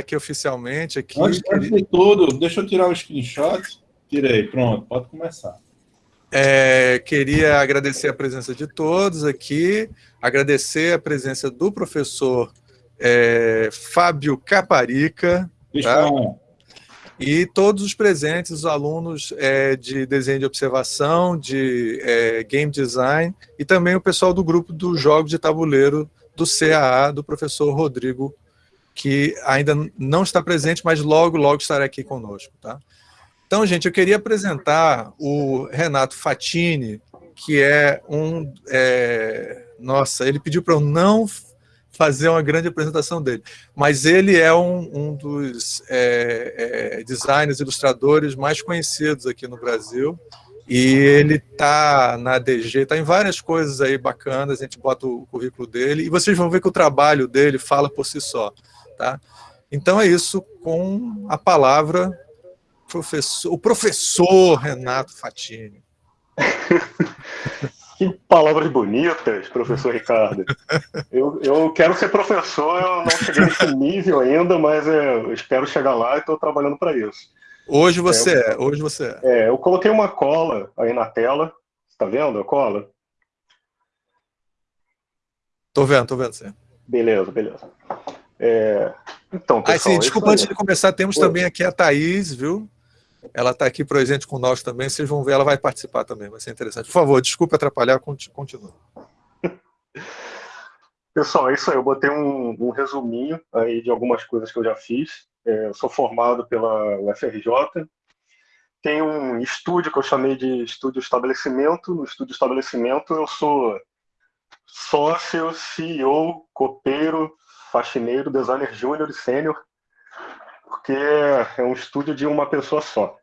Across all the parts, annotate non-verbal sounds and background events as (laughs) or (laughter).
aqui oficialmente. Aqui, antes, antes de tudo, deixa eu tirar o screenshot. Tirei, pronto, pode começar. É, queria agradecer a presença de todos aqui, agradecer a presença do professor é, Fábio Caparica, tá? e todos os presentes, os alunos é, de desenho de observação, de é, game design, e também o pessoal do grupo do Jogos de Tabuleiro do CAA, do professor Rodrigo que ainda não está presente, mas logo, logo estará aqui conosco. Tá? Então, gente, eu queria apresentar o Renato Fatini, que é um... É, nossa, ele pediu para eu não fazer uma grande apresentação dele, mas ele é um, um dos é, é, designers, ilustradores mais conhecidos aqui no Brasil, e ele está na DG, está em várias coisas aí bacanas, a gente bota o currículo dele, e vocês vão ver que o trabalho dele fala por si só. Tá? Então é isso com a palavra professor, o professor Renato Fatini. (laughs) que palavras bonitas, professor Ricardo. Eu, eu quero ser professor, eu não cheguei nesse (laughs) nível ainda, mas é, eu espero chegar lá e estou trabalhando para isso. Hoje você é, é, hoje você é. É, eu coloquei uma cola aí na tela, está vendo a cola? Tô vendo, tô vendo você. Beleza, beleza. É, então, pessoal, ah, sim, desculpa, antes de começar, temos Oi. também aqui a Thaís, viu? Ela está aqui presente com nós também, vocês vão ver, ela vai participar também, vai ser interessante. Por favor, desculpe atrapalhar, continua. (laughs) Pessoal, é isso aí, eu botei um, um resuminho aí de algumas coisas que eu já fiz. É, eu sou formado pela UFRJ, tem um estúdio que eu chamei de estúdio estabelecimento. No estúdio estabelecimento eu sou sócio, CEO, copeiro, faxineiro, designer júnior e sênior, porque é um estúdio de uma pessoa só.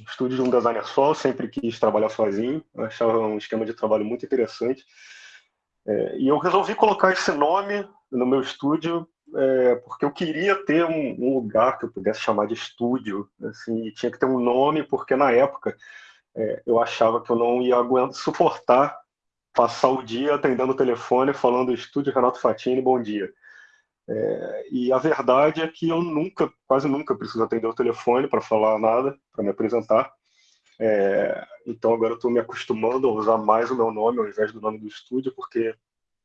Um estúdio de um designer só, eu sempre quis trabalhar sozinho, eu achava um esquema de trabalho muito interessante. É, e eu resolvi colocar esse nome no meu estúdio é, porque eu queria ter um, um, lugar que eu pudesse chamar de estúdio, assim, tinha que ter um nome, porque na época é, eu achava que eu não ia aguentar, suportar passar o dia atendendo o telefone falando estúdio Renato Fatini, bom dia. É, e a verdade é que eu nunca, quase nunca preciso atender o telefone para falar nada, para me apresentar. É, então agora eu estou me acostumando a usar mais o meu nome ao invés do nome do estúdio, porque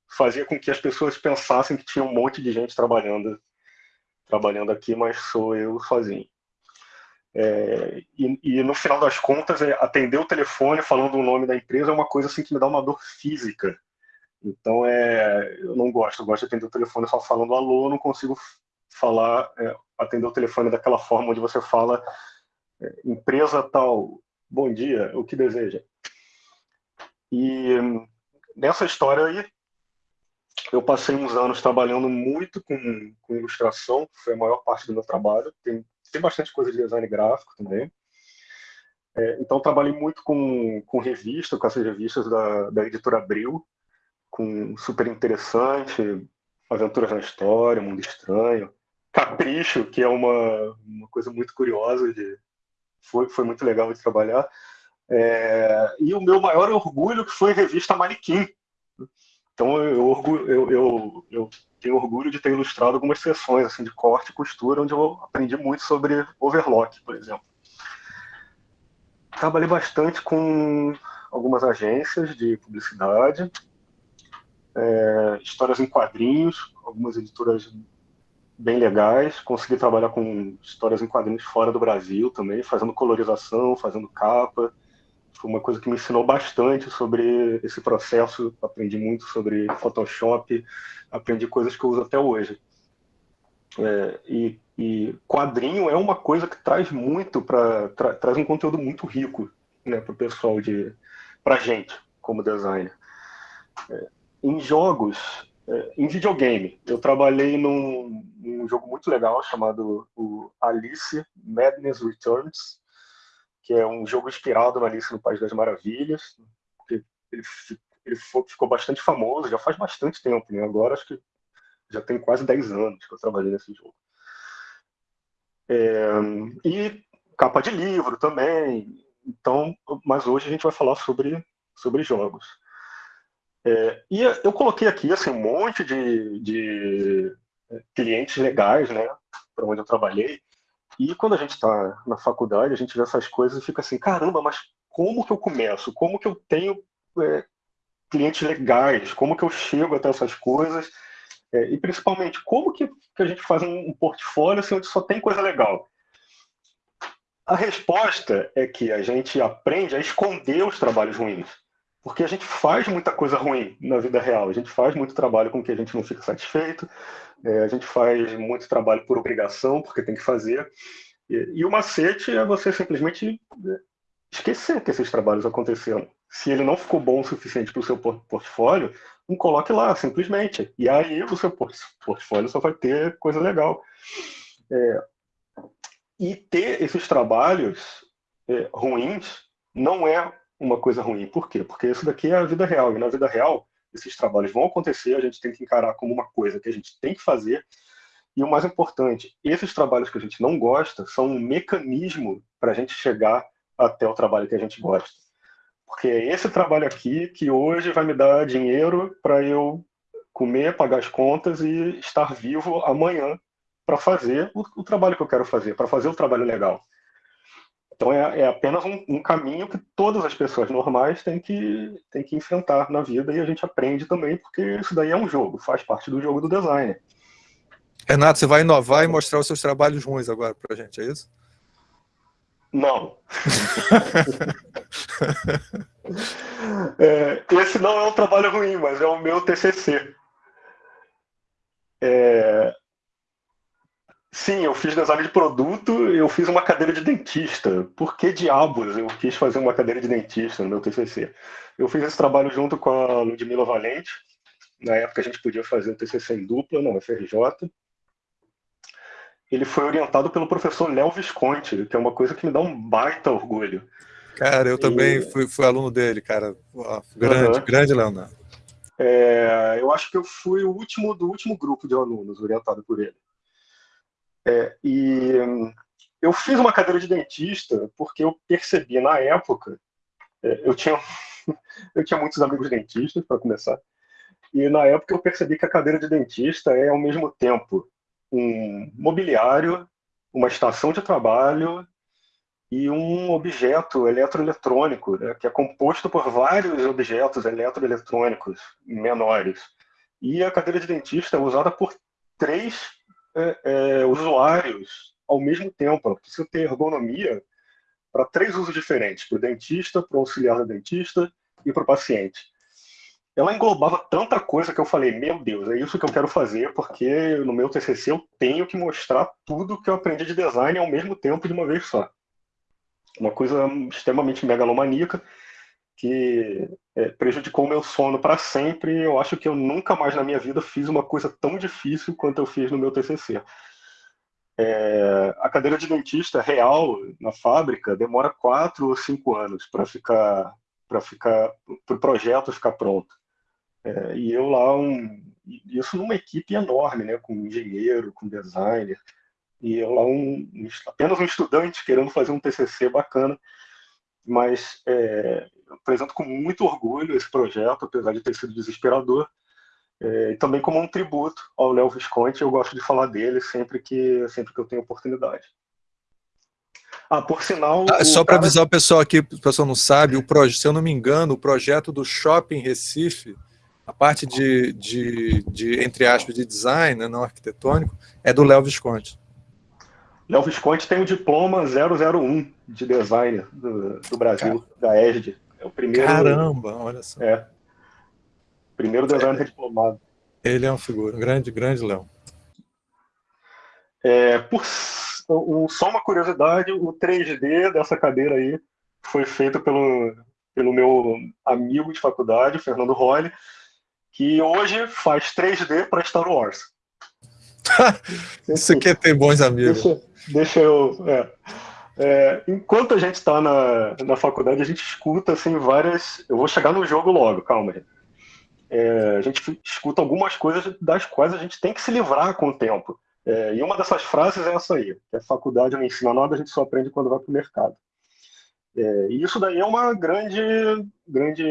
fazia com que as pessoas pensassem que tinha um monte de gente trabalhando, trabalhando aqui, mas sou eu sozinho. É, e, e, no final das contas, é, atender o telefone falando o nome da empresa é uma coisa assim que me dá uma dor física, então, é, eu não gosto, eu gosto de atender o telefone só falando alô, eu não consigo falar, é, atender o telefone daquela forma onde você fala é, empresa tal, bom dia, o que deseja. E nessa história aí, eu passei uns anos trabalhando muito com, com ilustração, foi a maior parte do meu trabalho, tem, tem bastante coisa de design gráfico também. É, então, trabalhei muito com, com revista, com essas revistas da, da editora Abril, com super interessante, Aventuras na História, Mundo Estranho, Capricho, que é uma, uma coisa muito curiosa, de, foi, foi muito legal de trabalhar. É, e o meu maior orgulho que foi a revista Manequim. Então eu, eu, eu, eu, tenho orgulho de ter ilustrado algumas sessões assim, de corte e costura, onde eu aprendi muito sobre overlock, por exemplo. Trabalhei bastante com algumas agências de publicidade, é, histórias em quadrinhos, algumas editoras bem legais. Consegui trabalhar com histórias em quadrinhos fora do Brasil também, fazendo colorização, fazendo capa. Foi uma coisa que me ensinou bastante sobre esse processo. Aprendi muito sobre Photoshop, aprendi coisas que eu uso até hoje. É, e, e, quadrinho é uma coisa que traz muito para tra, traz um conteúdo muito rico né, para o pessoal de para gente como designer. É, em jogos, é, em videogame, eu trabalhei num, num, jogo muito legal chamado Alice Madness Returns, que é um jogo inspirado no Alice no País das Maravilhas. Ele, ele ficou bastante famoso, já faz bastante tempo, né? agora acho que já tem quase 10 anos que eu trabalhei nesse jogo. É, e capa de livro também. Então, mas hoje a gente vai falar sobre, sobre jogos. É, e eu coloquei aqui assim, um monte de, de clientes legais, né, para onde eu trabalhei. E quando a gente está na faculdade, a gente vê essas coisas e fica assim, caramba, mas como que eu começo? Como que eu tenho é, clientes legais? Como que eu chego até essas coisas? É, e principalmente, como que, que, a gente faz um, um portfólio assim, onde só tem coisa legal? A resposta é que a gente aprende a esconder os trabalhos ruins. Porque a gente faz muita coisa ruim na vida real. A gente faz muito trabalho com que a gente não fica satisfeito. É, a gente faz muito trabalho por obrigação, porque tem que fazer. E, e o macete é você simplesmente é, esquecer que esses trabalhos aconteceram. Se ele não ficou bom o suficiente para o seu portfólio, não coloque lá, simplesmente. E aí o seu portfólio só vai ter coisa legal. É, e ter esses trabalhos é, ruins não é uma coisa ruim. Por quê? Porque isso daqui é a vida real. E na vida real, esses trabalhos vão acontecer, a gente tem que encarar como uma coisa que a gente tem que fazer. E o mais importante, esses trabalhos que a gente não gosta são um mecanismo para a gente chegar até o trabalho que a gente gosta. Porque é esse trabalho aqui que hoje vai me dar dinheiro para eu comer, pagar as contas e estar vivo amanhã para fazer o, o, trabalho que eu quero fazer, para fazer o trabalho legal. Então é, é apenas um, um, caminho que todas as pessoas normais têm que, têm que enfrentar na vida e a gente aprende também, porque isso daí é um jogo, faz parte do jogo do design. Renato, você vai inovar e mostrar os seus trabalhos ruins agora para a gente, é isso? Não. (laughs) é, esse não é um trabalho ruim, mas é o meu TCC. É, Sim, eu fiz design de produto, eu fiz uma cadeira de dentista. Por que diabos eu quis fazer uma cadeira de dentista no meu TCC? Eu fiz esse trabalho junto com a Ludmila Valente. Na época a gente podia fazer o TCC em dupla, não, FRJ. Ele foi orientado pelo professor Léo Visconti, que é uma coisa que me dá um baita orgulho. Cara, eu também fui, fui, aluno dele, cara. Grande, uhum. grande Leonardo. É, eu acho que eu fui o último do último grupo de alunos orientado por ele. É, e eu fiz uma cadeira de dentista porque eu percebi na época, é, eu, tinha, (laughs) eu tinha muitos amigos dentistas, para começar, e na época eu percebi que a cadeira de dentista é ao mesmo tempo um mobiliário, uma estação de trabalho e um objeto eletroeletrônico, né, que é composto por vários objetos eletroeletrônicos menores. E a cadeira de dentista é usada por três é, é, usuários ao mesmo tempo. Ela precisa ter ergonomia para três usos diferentes, para o dentista, para o auxiliar da dentista e para o paciente. Ela englobava tanta coisa que eu falei, meu Deus, é isso que eu quero fazer, porque no meu TCC eu tenho que mostrar tudo que eu aprendi de design ao mesmo tempo de uma vez só. Uma coisa extremamente megalomaníaca, que é, prejudicou meu sono para sempre. Eu acho que eu nunca mais na minha vida fiz uma coisa tão difícil quanto eu fiz no meu TCC. É, a cadeira de dentista real na fábrica demora quatro ou cinco anos para ficar para ficar para o projeto ficar pronto. É, e eu lá um isso numa equipe enorme, né, com engenheiro, com designer, e eu lá um, apenas um estudante querendo fazer um TCC bacana, mas é, apresento com muito orgulho esse projeto, apesar de ter sido desesperador, é, e também como um tributo ao Léo Visconti, eu gosto de falar dele sempre que, sempre que eu tenho oportunidade. Ah, por sinal... Ah, só para avisar o pessoal aqui, o pessoal não sabe, o proje, se eu não me engano, o projeto do Shopping Recife, a parte de, de, de entre aspas, de design, né, não arquitetônico, é do Léo Visconti. Léo Visconti tem o diploma 001 de design do, do Brasil, Cara. da ESD. É o primeiro. Caramba, olha só. É. Primeiro designer é. diplomado. Ele é um figura, um grande, grande Léo. É, por, um, só uma curiosidade, o 3D dessa cadeira aí foi feito pelo, pelo meu amigo de faculdade, Fernando Rolle, que hoje faz 3D para Star Wars. (laughs) Isso aqui é ter bons amigos. Deixa, deixa eu... É. É, enquanto a gente está na, na faculdade, a gente escuta assim, várias. Eu vou chegar no jogo logo, calma. É, a gente escuta algumas coisas das quais a gente tem que se livrar com o tempo. É, e uma dessas frases é essa aí: que a faculdade não ensina nada, a gente só aprende quando vai para o mercado. É, e isso daí é uma grande, grande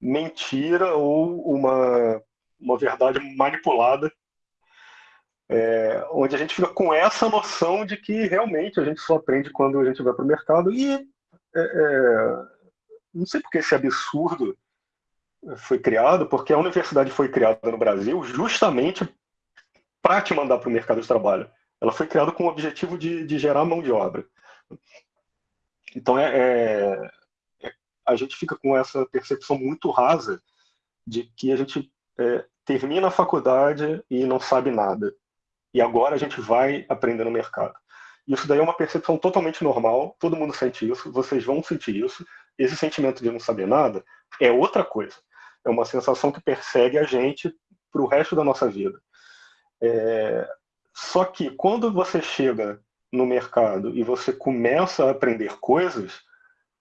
mentira ou uma, uma verdade manipulada É, onde a gente fica com essa noção de que realmente a gente só aprende quando a gente vai para o mercado e é, é, não sei porque esse absurdo foi criado, porque a universidade foi criada no Brasil justamente para te mandar para o mercado de trabalho. Ela foi criada com o objetivo de, de gerar mão de obra. Então, é, é, é, a gente fica com essa percepção muito rasa de que a gente é, termina a faculdade e não sabe nada. E agora a gente vai aprender no mercado. Isso daí é uma percepção totalmente normal, todo mundo sente isso, vocês vão sentir isso. Esse sentimento de não saber nada é outra coisa. É uma sensação que persegue a gente para o resto da nossa vida. É... Só que quando você chega no mercado e você começa a aprender coisas,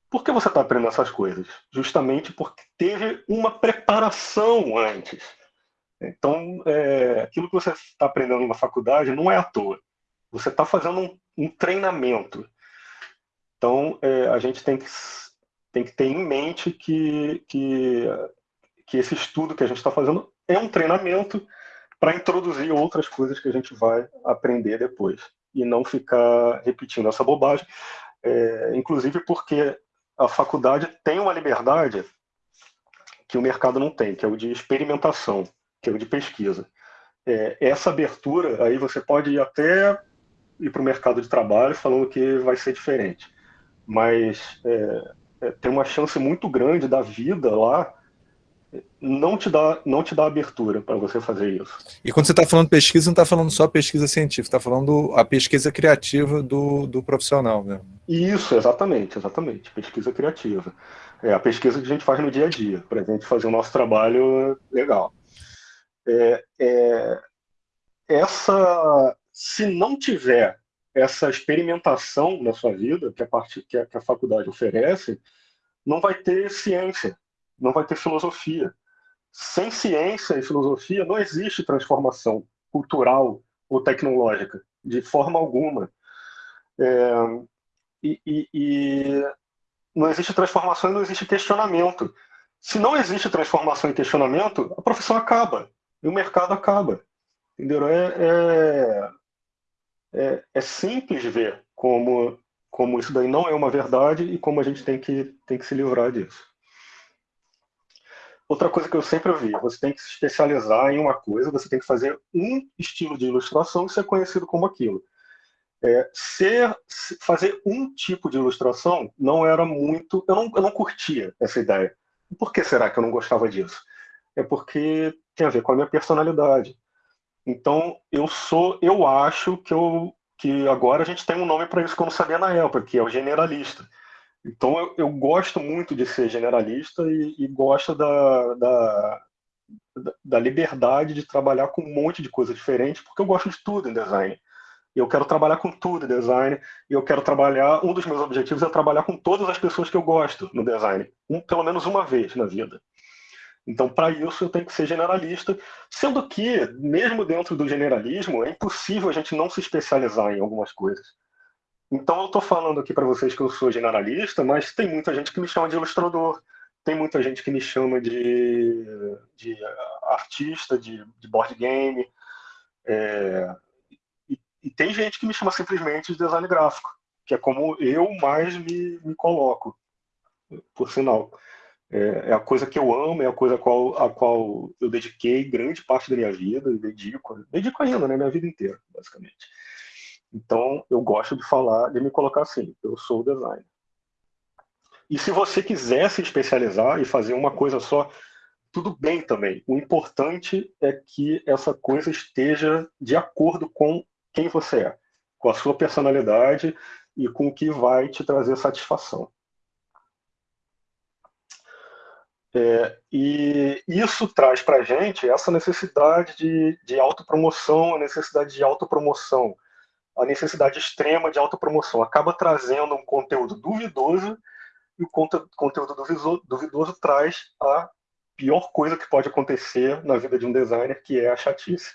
por que você está aprendendo essas coisas? Justamente porque teve uma preparação antes. Então, é, aquilo que você está aprendendo na faculdade não é à toa. Você está fazendo um, um, treinamento. Então, é, a gente tem que, tem que ter em mente que, que, que esse estudo que a gente está fazendo é um treinamento para introduzir outras coisas que a gente vai aprender depois. E não ficar repetindo essa bobagem. É, inclusive porque a faculdade tem uma liberdade que o mercado não tem, que é o de experimentação que é o de pesquisa. É, essa abertura, aí você pode ir até ir para o mercado de trabalho falando que vai ser diferente. Mas é, é, tem uma chance muito grande da vida lá não te dá, não te dá abertura para você fazer isso. E quando você está falando pesquisa, não está falando só pesquisa científica, está falando a pesquisa criativa do, do profissional. Né? Isso, exatamente, exatamente, pesquisa criativa. É a pesquisa que a gente faz no dia a dia, para a gente fazer o nosso trabalho legal é, é, essa, se não tiver essa experimentação na sua vida, que a, parte, que a, que a faculdade oferece, não vai ter ciência, não vai ter filosofia. Sem ciência e filosofia não existe transformação cultural ou tecnológica, de forma alguma. É, e, e, e, não existe transformação e não existe questionamento. Se não existe transformação e questionamento, a profissão acaba e o mercado acaba. Entendeu? É, é, é, é, simples ver como, como isso daí não é uma verdade e como a gente tem que, tem que se livrar disso. Outra coisa que eu sempre ouvi, você tem que se especializar em uma coisa, você tem que fazer um estilo de ilustração e ser conhecido como aquilo. É, ser, fazer um tipo de ilustração não era muito... Eu não, eu não curtia essa ideia. Por que será que eu não gostava disso? É porque tem a ver com a minha personalidade. Então, eu sou, eu acho que eu que agora a gente tem um nome para isso que eu não sabia na época, que é o generalista. Então, eu, eu gosto muito de ser generalista e, e gosto da, da, da, liberdade de trabalhar com um monte de coisa diferente, porque eu gosto de tudo em design. Eu quero trabalhar com tudo em design, e eu quero trabalhar, um dos meus objetivos é trabalhar com todas as pessoas que eu gosto no design, um, pelo menos uma vez na vida. Então, para isso, eu tenho que ser generalista, sendo que, mesmo dentro do generalismo, é impossível a gente não se especializar em algumas coisas. Então, eu estou falando aqui para vocês que eu sou generalista, mas tem muita gente que me chama de ilustrador, tem muita gente que me chama de, de artista, de, de board game, é, e, e, tem gente que me chama simplesmente de design gráfico, que é como eu mais me, me coloco, por sinal. É, é, a coisa que eu amo, é a coisa a qual, a qual eu dediquei grande parte da minha vida, e dedico, dedico ainda, né, minha vida inteira, basicamente. Então, eu gosto de falar, de me colocar assim, eu sou designer. E se você quiser se especializar e fazer uma coisa só, tudo bem também. O importante é que essa coisa esteja de acordo com quem você é, com a sua personalidade e com o que vai te trazer satisfação. É, e isso traz para a gente essa necessidade de, de autopromoção, a necessidade de autopromoção, a necessidade extrema de autopromoção. Acaba trazendo um conteúdo duvidoso e o conteúdo duvidoso, duvidoso traz a pior coisa que pode acontecer na vida de um designer, que é a chatice.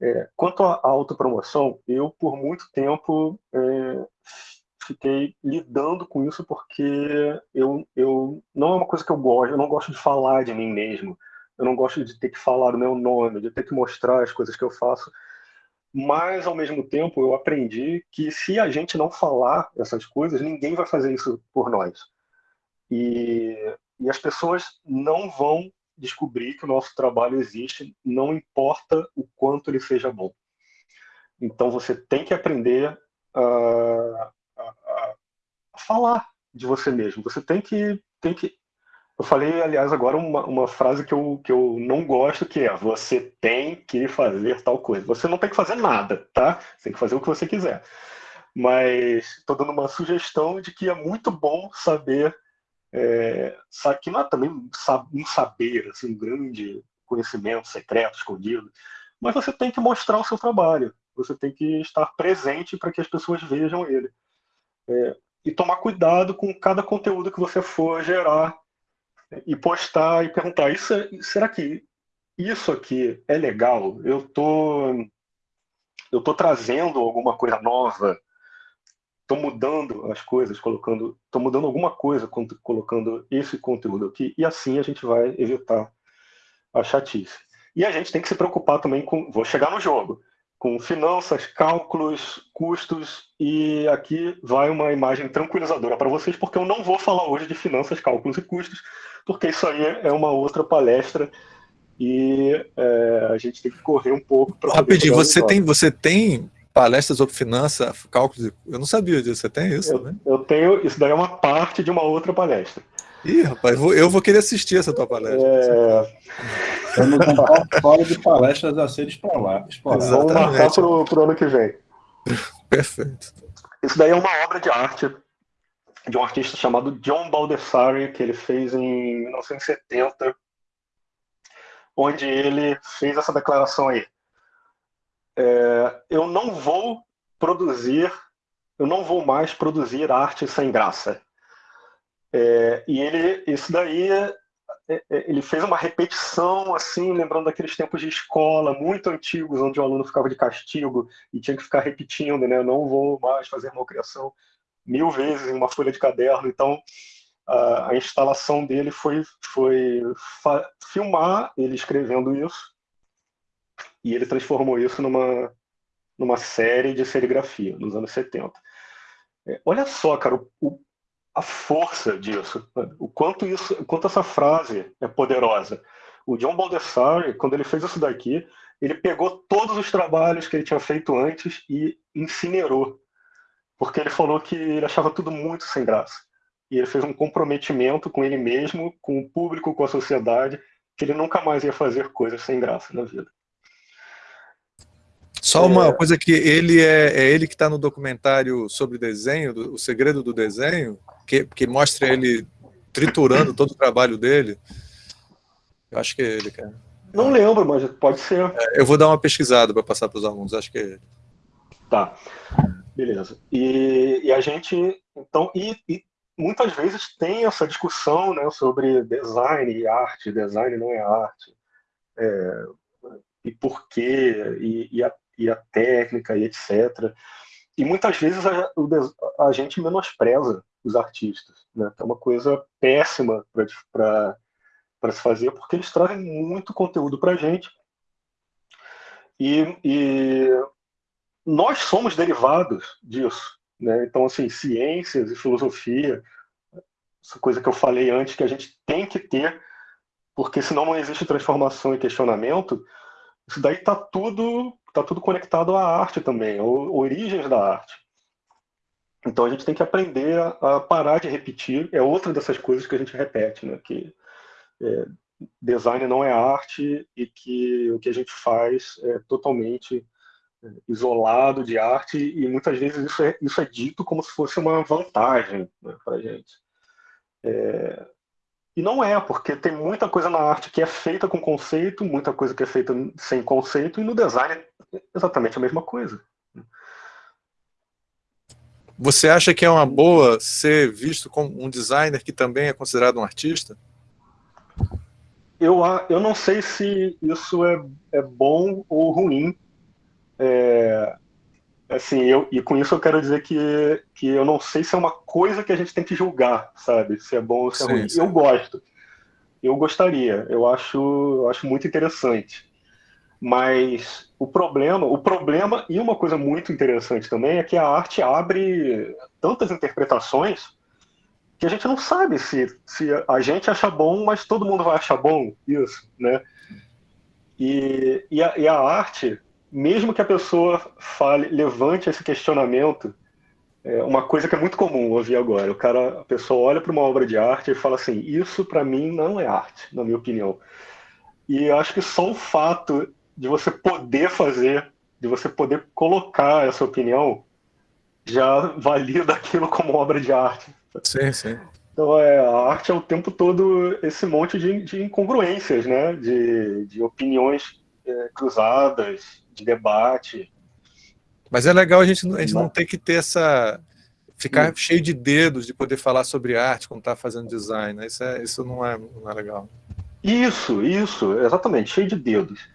É, quanto à autopromoção, eu, por muito tempo, é, fiquei lidando com isso porque eu, eu não é uma coisa que eu gosto, eu não gosto de falar de mim mesmo, eu não gosto de ter que falar o meu nome, de ter que mostrar as coisas que eu faço. mas ao mesmo tempo eu aprendi que se a gente não falar essas coisas, ninguém vai fazer isso por nós. E, e as pessoas não vão descobrir que o nosso trabalho existe, não importa o quanto ele seja bom. Então você tem que aprender a, falar de você mesmo. Você tem que, tem que eu falei, aliás, agora uma, uma frase que eu, que eu não gosto, que é você tem que fazer tal coisa. Você não tem que fazer nada, tá? Você tem que fazer o que você quiser. Mas estou dando uma sugestão de que é muito bom saber, é, que não é também um saber, assim, um grande conhecimento secreto, escondido, mas você tem que mostrar o seu trabalho. Você tem que estar presente para que as pessoas vejam ele. É, e tomar cuidado com cada conteúdo que você for gerar e postar e perguntar: isso, é, será que isso aqui é legal? Eu tô, eu tô trazendo alguma coisa nova? Estou mudando as coisas, colocando, estou mudando alguma coisa colocando esse conteúdo aqui e assim a gente vai evitar a chatice. E a gente tem que se preocupar também com, vou chegar no jogo, com finanças, cálculos, custos, e aqui vai uma imagem tranquilizadora para vocês, porque eu não vou falar hoje de finanças, cálculos e custos, porque isso aí é uma outra palestra e é, a gente tem que correr um pouco para. Rapidinho, você tem, você tem palestras sobre finança, cálculos? Eu não sabia disso, você tem isso? Eu, né? eu tenho, isso daí é uma parte de uma outra palestra. Ih, rapaz, eu vou, eu vou querer assistir essa tua palestra. É... Com um portfólio de palestras a ser explorado. Vamos marcar para o ano que vem. Perfeito. Isso daí é uma obra de arte de um artista chamado John Baldessari, que ele fez em 1970, onde ele fez essa declaração aí. É, eu não vou produzir, eu não vou mais produzir arte sem graça. É, e ele, isso daí é, é, ele fez uma repetição, assim, lembrando daqueles tempos de escola muito antigos, onde o aluno ficava de castigo e tinha que ficar repetindo, né? Não vou mais fazer malcriação mil vezes em uma folha de caderno. Então, a, a instalação dele foi, foi filmar ele escrevendo isso e ele transformou isso numa, numa série de serigrafia nos anos 70. É, olha só, cara, o a força disso, o quanto isso, quanto essa frase é poderosa. O John Baldessari, quando ele fez isso daqui, ele pegou todos os trabalhos que ele tinha feito antes e incinerou, porque ele falou que ele achava tudo muito sem graça. E ele fez um comprometimento com ele mesmo, com o público, com a sociedade, que ele nunca mais ia fazer coisas sem graça na vida. Só uma é... coisa que ele é, é ele que está no documentário sobre desenho, do, o segredo do desenho, que, que mostra ele triturando todo o trabalho dele. Eu acho que é ele, cara. Não lembro, mas pode ser. É, eu vou dar uma pesquisada para passar para os alunos, acho que é ele. Tá, beleza. E, e a gente, então, e, e, muitas vezes tem essa discussão né, sobre design e arte, design não é arte, é, e por quê, e, e, a, e a técnica, e etc. E muitas vezes a, a gente menospreza os artistas. Né? É uma coisa péssima para se fazer, porque eles trazem muito conteúdo para a gente. E, e, nós somos derivados disso. Né? Então, assim, ciências e filosofia, essa coisa que eu falei antes, que a gente tem que ter, porque senão não existe transformação e questionamento, daí está tudo, tá tudo conectado à arte também, origens da arte. Então a gente tem que aprender a, a, parar de repetir. É outra dessas coisas que a gente repete, né? Que é, design não é arte e que o que a gente faz é totalmente é, isolado de arte e muitas vezes isso é, isso é dito como se fosse uma vantagem né, para a gente. É, e não é, porque tem muita coisa na arte que é feita com conceito, muita coisa que é feita sem conceito, e no design é exatamente a mesma coisa. Você acha que é uma boa ser visto como um designer que também é considerado um artista? Eu, eu não sei se isso é, é bom ou ruim. É, assim, eu, e com isso eu quero dizer que, que eu não sei se é uma coisa que a gente tem que julgar, sabe? Se é bom ou se é sim, ruim. Sim. Eu gosto. Eu gostaria. Eu acho, eu acho muito interessante. Mas o problema, o problema e uma coisa muito interessante também é que a arte abre tantas interpretações que a gente não sabe se, se a gente acha bom, mas todo mundo vai achar bom isso, né? E, e, a, e a arte, mesmo que a pessoa fale, levante esse questionamento, é uma coisa que é muito comum ouvir agora. O cara, a pessoa olha para uma obra de arte e fala assim: isso para mim não é arte, na minha opinião. E eu acho que só o fato de você poder fazer, de você poder colocar essa opinião, já valida (laughs) aquilo como obra de arte. Sim, sim. Então, é, a arte é o tempo todo esse monte de, de incongruências, né? de, de opiniões é, cruzadas, de debate. Mas é legal a gente, a gente não ter que ter essa... ficar hum. cheio de dedos de poder falar sobre arte quando está fazendo design. Né? Isso, é, isso não, é, não é legal. Isso, isso, exatamente, cheio de dedos.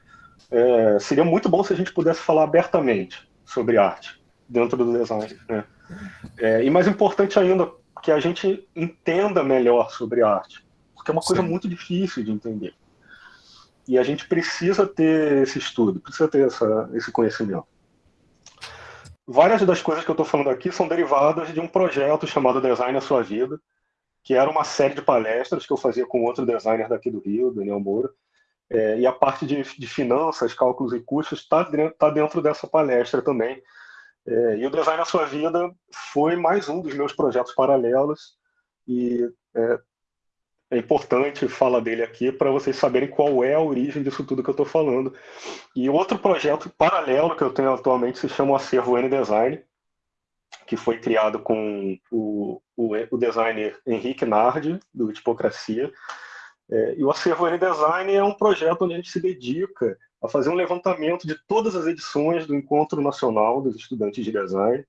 É, seria muito bom se a gente pudesse falar abertamente sobre arte dentro do design. Né? É, e mais importante ainda, que a gente entenda melhor sobre arte, porque é uma coisa Sim. muito difícil de entender. E a gente precisa ter esse estudo, precisa ter essa, esse conhecimento. Várias das coisas que eu estou falando aqui são derivadas de um projeto chamado Design a Sua Vida, que era uma série de palestras que eu fazia com outro designer daqui do Rio, Daniel Moura, é, e a parte de, de, finanças, cálculos e custos está tá dentro dessa palestra também, é, e o Design na Sua Vida foi mais um dos meus projetos paralelos e é, é importante falar dele aqui para vocês saberem qual é a origem disso tudo que eu estou falando. E outro projeto paralelo que eu tenho atualmente se chama o Acervo N-Design, que foi criado com o, o, o designer Henrique Nardi, do Tipocracia. É, e o Acervo N-Design é um projeto onde a gente se dedica a fazer um levantamento de todas as edições do Encontro Nacional dos Estudantes de Design,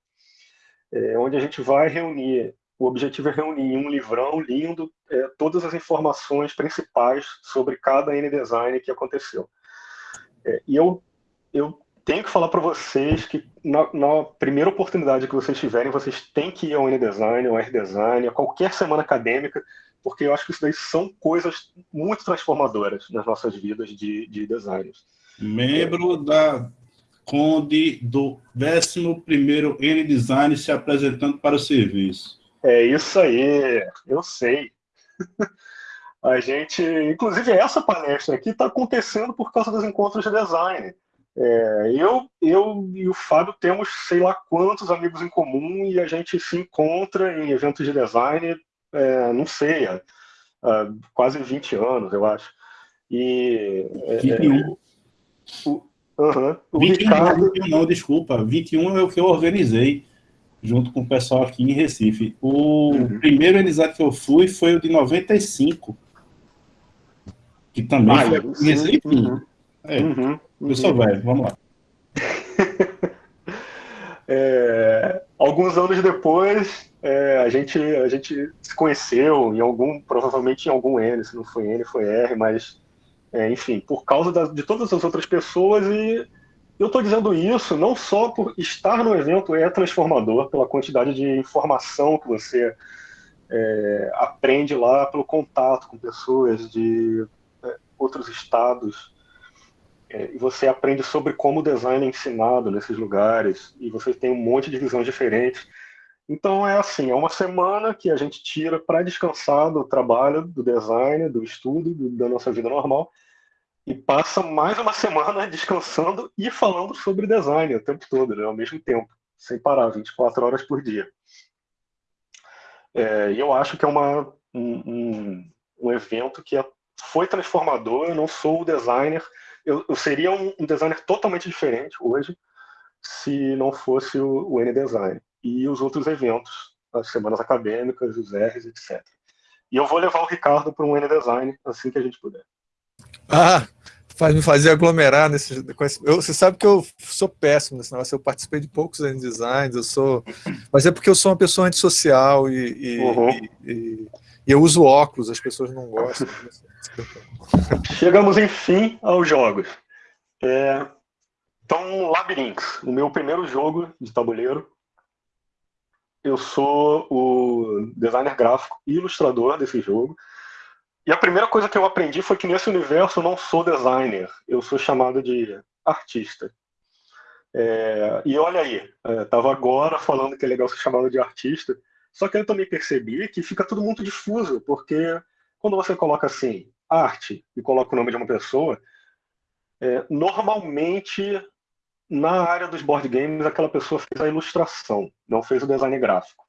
é, onde a gente vai reunir, o objetivo é reunir em um livrão lindo é, todas as informações principais sobre cada N-Design que aconteceu. É, e eu, eu tenho que falar para vocês que na, na, primeira oportunidade que vocês tiverem, vocês têm que ir ao N-Design, ao R-Design, a qualquer semana acadêmica, porque eu acho que isso daí são coisas muito transformadoras nas nossas vidas de, de designers membro da Conde do 11º N-Design se apresentando para o serviço. É isso aí, eu sei. (laughs) A gente, inclusive essa palestra aqui está acontecendo por causa dos encontros de design. É, eu, eu e o Fábio temos sei lá quantos amigos em comum e a gente se encontra em eventos de design, é, não sei, há, há, quase 20 anos, eu acho. E, é, 21. O, uhum. o 21, Ricardo... 21 não, desculpa. 21 é o que eu organizei junto com o pessoal aqui em Recife. O uhum. primeiro organizado que eu fui foi o de 95. Que também ah, foi em Recife. Uhum. É, uhum. Eu sou uhum. velho, vamos lá. (laughs) é, alguns anos depois, é, a, gente, a gente se conheceu em algum, provavelmente em algum N, se não foi N, foi R, mas é, enfim, por causa da, de todas as outras pessoas e eu estou dizendo isso não só por estar no evento é transformador, pela quantidade de informação que você é, aprende lá, pelo contato com pessoas de é, outros estados, é, e você aprende sobre como o design é ensinado nesses lugares, e você tem um monte de visões diferentes. Então é assim, é uma semana que a gente tira para descansar do trabalho, do design, do estudo, do, da nossa vida normal, e passa mais uma semana (laughs) descansando e falando sobre design o tempo todo, né, ao mesmo tempo, sem parar, 24 horas por dia. É, e eu acho que é uma, um, um, evento que é, foi transformador, eu não sou o designer, eu, eu seria um, um, designer totalmente diferente hoje se não fosse o, o N-Design e os outros eventos, as semanas acadêmicas, os R's, etc. E eu vou levar o Ricardo para um N-Design assim que a gente puder. Ah, faz me fazer aglomerar nesse. Eu, você sabe que eu sou péssimo nesse negócio. Eu participei de poucos N-Designs, eu sou. Mas é porque eu sou uma pessoa antissocial e, e, uhum. e, e, e eu uso óculos, as pessoas não gostam. Chegamos, enfim, aos jogos. É... Então, Labyrinth, o meu primeiro jogo de tabuleiro, eu sou o designer gráfico e ilustrador desse jogo. E a primeira coisa que eu aprendi foi que nesse universo eu não sou designer, eu sou chamado de artista. É, e olha aí, estava é, agora falando que é legal ser chamado de artista, só que eu também percebi que fica tudo muito difuso, porque quando você coloca assim, arte, e coloca o nome de uma pessoa, é, normalmente na área dos board games aquela pessoa fez a ilustração, não fez o design gráfico.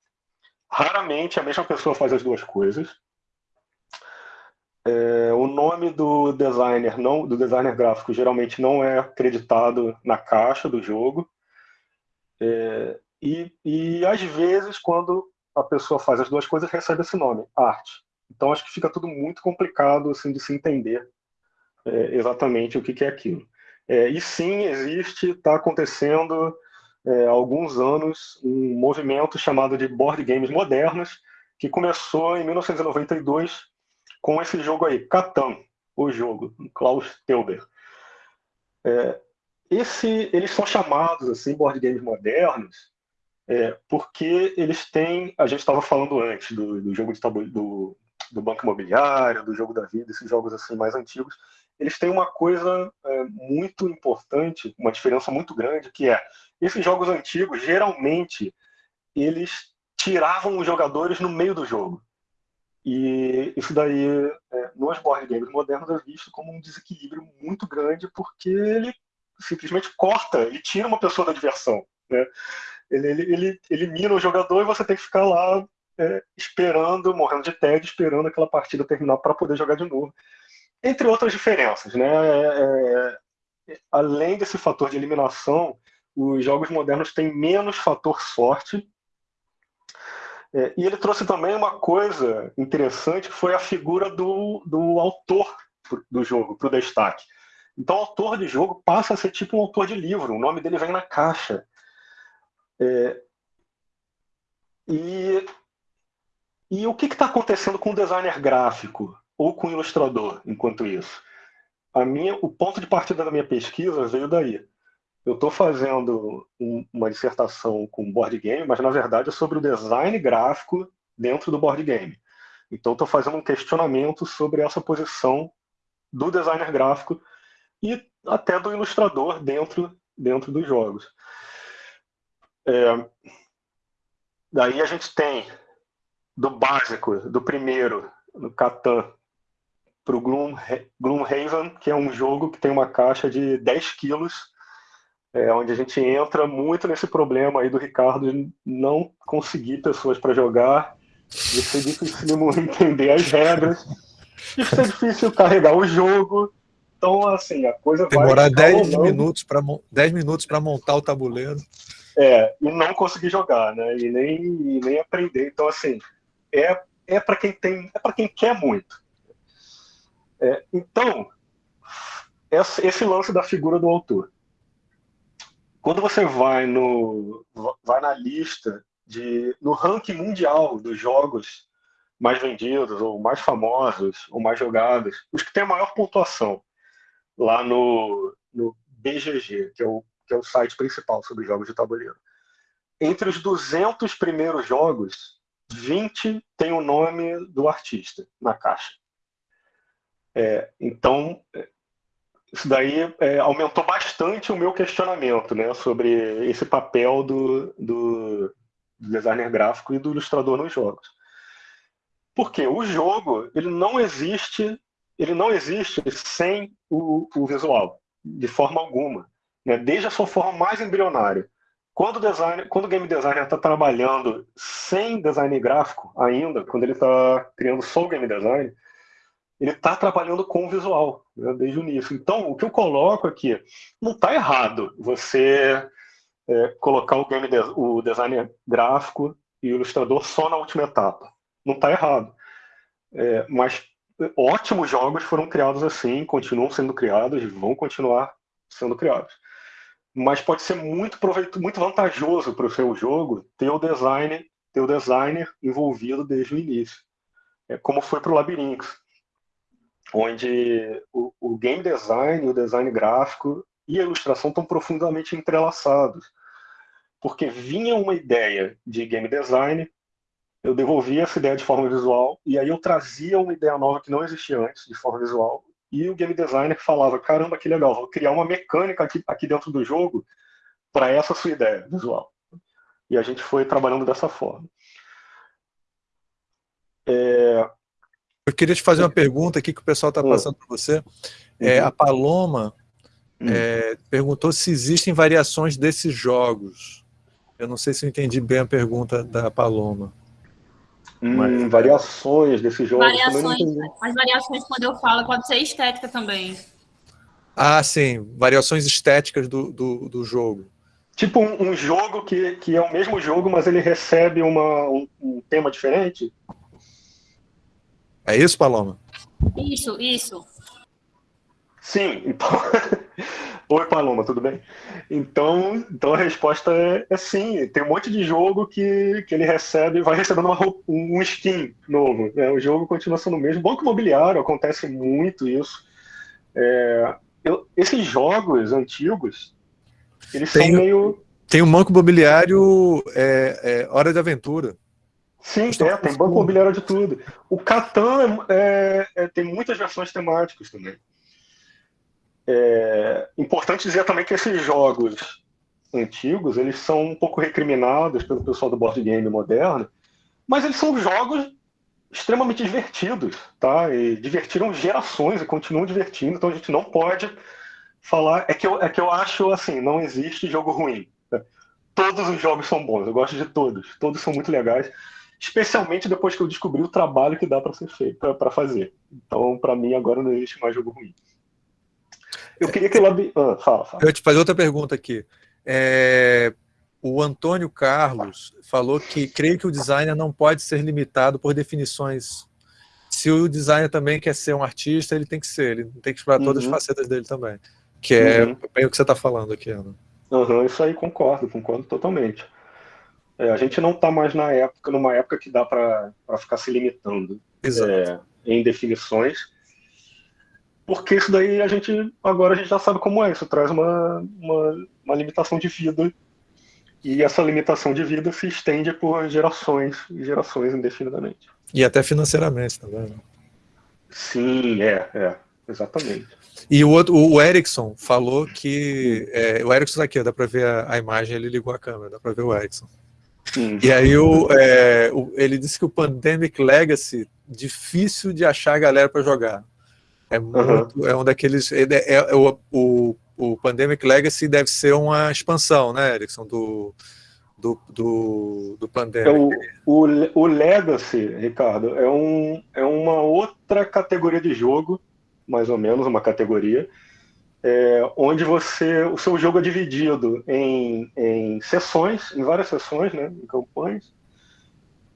Raramente a mesma pessoa faz as duas coisas. É, o nome do designer, não, do designer gráfico, geralmente não é acreditado na caixa do jogo. É, e, e às vezes, quando a pessoa faz as duas coisas, recebe esse nome, arte. Então acho que fica tudo muito complicado assim, de se entender é, exatamente o que, que é aquilo. É, e sim, existe, está acontecendo é, há alguns anos um movimento chamado de board games modernos, que começou em 1992 com esse jogo aí, Catan, o jogo, Klaus Teuber. É, esse, eles são chamados assim, board games modernos, é, porque eles têm, a gente estava falando antes do, do jogo de tabu, do, do banco imobiliário, do jogo da vida, esses jogos assim mais antigos, eles têm uma coisa é, muito importante, uma diferença muito grande, que é esses jogos antigos geralmente eles tiravam os jogadores no meio do jogo. E isso daí, é, nos board games modernos, é visto como um desequilíbrio muito grande, porque ele simplesmente corta, ele tira uma pessoa da diversão. Né? Ele, ele, ele elimina o jogador e você tem que ficar lá é, esperando, morrendo de tédio, esperando aquela partida terminar para poder jogar de novo. Entre outras diferenças. Né? É, é, além desse fator de eliminação, os jogos modernos têm menos fator sorte, é, e ele trouxe também uma coisa interessante, que foi a figura do, do autor do jogo, para o destaque. Então, autor de jogo passa a ser tipo um autor de livro, o nome dele vem na caixa. É, e, e o que está acontecendo com o designer gráfico ou com o ilustrador enquanto isso? A minha, o ponto de partida da minha pesquisa veio daí eu estou fazendo um, uma dissertação com board game, mas na verdade é sobre o design gráfico dentro do board game. Então estou fazendo um questionamento sobre essa posição do designer gráfico e até do ilustrador dentro, dentro dos jogos. É, daí a gente tem do básico, do primeiro, no Catan, para o Gloom, Gloomhaven, que é um jogo que tem uma caixa de 10 quilos é, onde a gente entra muito nesse problema aí do Ricardo de não conseguir pessoas para jogar, de ser difícil entender as regras, de ser difícil carregar o jogo. Então, assim, a coisa Demorar vai... Demorar 10 minutos para 10 minutos para montar o tabuleiro. É, e não conseguir jogar, né? E nem, e nem aprender. Então, assim, é, é para quem tem, é para quem quer muito. É, então, esse lance da figura do autor. Quando você vai no vai na lista de no ranking mundial dos jogos mais vendidos ou mais famosos ou mais jogados, os que têm a maior pontuação lá no, no BGG, que é o que é o site principal sobre jogos de tabuleiro. Entre os 200 primeiros jogos, 20 tem o nome do artista na caixa. É, então, isso daí é, aumentou bastante o meu questionamento né, sobre esse papel do, do, designer gráfico e do ilustrador nos jogos. Porque o jogo ele não existe ele não existe sem o, o visual, de forma alguma, né, desde a sua forma mais embrionária. Quando o, quando o game designer está trabalhando sem design gráfico ainda, quando ele está criando só o game design, ele está trabalhando com o visual né, desde o início. Então, o que eu coloco aqui, não está errado você é, colocar o, game de, o design gráfico e o ilustrador só na última etapa. Não está errado. É, mas ótimos jogos foram criados assim, continuam sendo criados e vão continuar sendo criados. Mas pode ser muito proveito, muito vantajoso para o seu jogo ter o design, ter o designer envolvido desde o início. É, como foi para o Labirinto onde o, o, game design, o design gráfico e a ilustração estão profundamente entrelaçados. Porque vinha uma ideia de game design, eu devolvia essa ideia de forma visual, e aí eu trazia uma ideia nova que não existia antes, de forma visual, e o game designer falava, caramba, que legal, vou criar uma mecânica aqui, aqui dentro do jogo para essa sua ideia visual. E a gente foi trabalhando dessa forma. É... Eu queria te fazer uma pergunta aqui que o pessoal está hum. passando para você. É, uhum. a Paloma hum. é, perguntou se existem variações desses jogos. Eu não sei se eu entendi bem a pergunta da Paloma. Hum, Mas, variações desses jogos. Variações, as variações, quando eu falo, pode ser estética também. Ah, sim. Variações estéticas do, do, do jogo. Tipo um, um, jogo que, que é o mesmo jogo, mas ele recebe uma, um, um tema diferente? É isso, Paloma? Isso, isso. Sim, então. (laughs) Oi, Paloma, tudo bem? Então, então a resposta é, é, sim. Tem um monte de jogo que, que ele recebe, vai recebendo uma, um skin novo. Né? O jogo continua sendo o mesmo. Banco imobiliário, acontece muito isso. É, eu, esses jogos antigos, eles tem, são meio. Tem um banco imobiliário é, é, Hora de Aventura. Sim, é, tem banco imobiliário de tudo. O Catan é, é, tem muitas versões temáticas também. É importante dizer também que esses jogos antigos, eles são um pouco recriminados pelo pessoal do board game moderno, mas eles são jogos extremamente divertidos, tá? E divertiram gerações e continuam divertindo, então a gente não pode falar... É que eu, é que eu acho, assim, não existe jogo ruim. Né? Todos os jogos são bons, eu gosto de todos, todos são muito legais, especialmente depois que eu descobri o trabalho que dá para ser feito, para fazer. Então, para mim, agora não existe mais jogo ruim. Eu queria que ela... Ah, fala, fala. Eu te fazer outra pergunta aqui. É, o Antônio Carlos falou que creio que o designer não pode ser limitado por definições. Se o designer também quer ser um artista, ele tem que ser, ele tem que explorar uhum. todas as uhum. facetas dele também. Que é uhum. bem o que você está falando aqui, Ana. Uhum, isso aí concordo, concordo totalmente. É, a gente não está mais na época, numa época que dá para ficar se limitando é, em definições porque isso daí a gente, agora a gente já sabe como é, isso traz uma, uma, uma limitação de vida, e essa limitação de vida se estende por gerações e gerações indefinidamente. E até financeiramente também. Né? Sim, é, é, exatamente. E o, outro, o Erickson falou que, é, o Erickson tá aqui, dá para ver a, a, imagem, ele ligou a câmera, dá para ver o Erickson. E aí o, é, o, ele disse que o Pandemic Legacy, difícil de achar a galera para jogar. É, muito, uhum. é um daqueles. É, é, é, o, o, o Pandemic Legacy deve ser uma expansão, né, Erickson, do, do, do, do Pandemic. É o, o, o Legacy, Ricardo, é, um, é uma outra categoria de jogo, mais ou menos uma categoria, é, onde você o seu jogo é dividido em, em sessões, em várias sessões, né, em campanhas,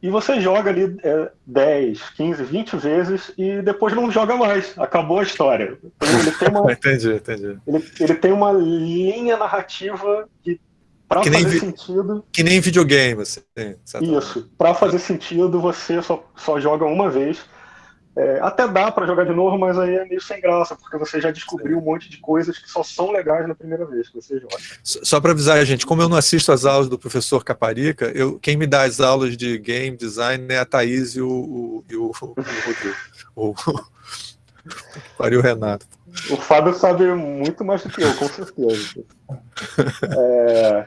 e você joga ali é, 10, 15, 20 vezes e depois não joga mais. Acabou a história. Ele tem uma, (laughs) entendi, entendi. Ele, ele tem uma linha narrativa que, para fazer sentido... Que nem videogame, assim. Isso. Para fazer sentido, você só, só joga uma vez é, até dá para jogar de novo, mas aí é meio sem graça, porque você já descobriu um monte de coisas que só são legais na primeira vez que você joga. Só para avisar a gente, como eu não assisto as aulas do professor Caparica, eu, quem me dá as aulas de game design é a Thaís e o, o, e o, o Rodrigo. O, o, o Renato. O Fábio sabe muito mais do que eu, com certeza. É,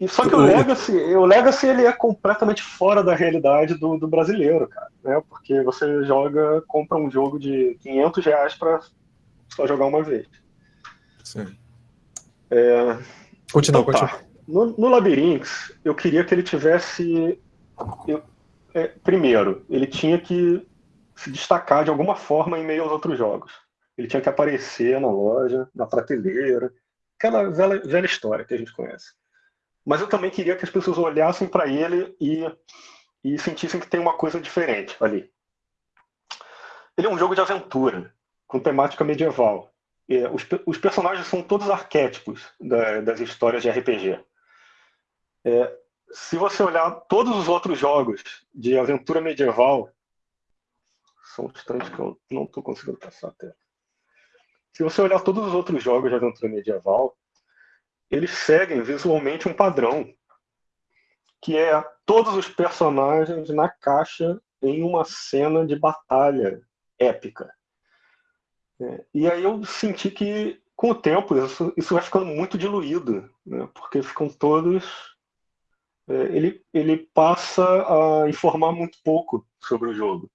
e, só que o Legacy, o Legacy ele é completamente fora da realidade do, do brasileiro, cara. Né? Porque você joga, compra um jogo de 500 reais para só jogar uma vez. Sim. É, continua, então, tá. continua. No, no Labyrinth, eu queria que ele tivesse... Eu, é, primeiro, ele tinha que se destacar de alguma forma em meio aos outros jogos. Ele tinha que aparecer na loja, na prateleira, aquela velha, velha história que a gente conhece mas eu também queria que as pessoas olhassem para ele e, e sentissem que tem uma coisa diferente ali. Ele é um jogo de aventura, com temática medieval. E, os, os, personagens são todos arquétipos da, das histórias de RPG. É, se você olhar todos os outros jogos de aventura medieval, são instantes que eu não estou conseguindo passar até. Se você olhar todos os outros jogos de aventura medieval, eles seguem visualmente um padrão, que é todos os personagens na caixa em uma cena de batalha épica. É, e aí eu senti que com o tempo, isso, isso vai ficando muito diluído, né? porque ficam todos. É, ele, ele passa a informar muito pouco sobre o jogo.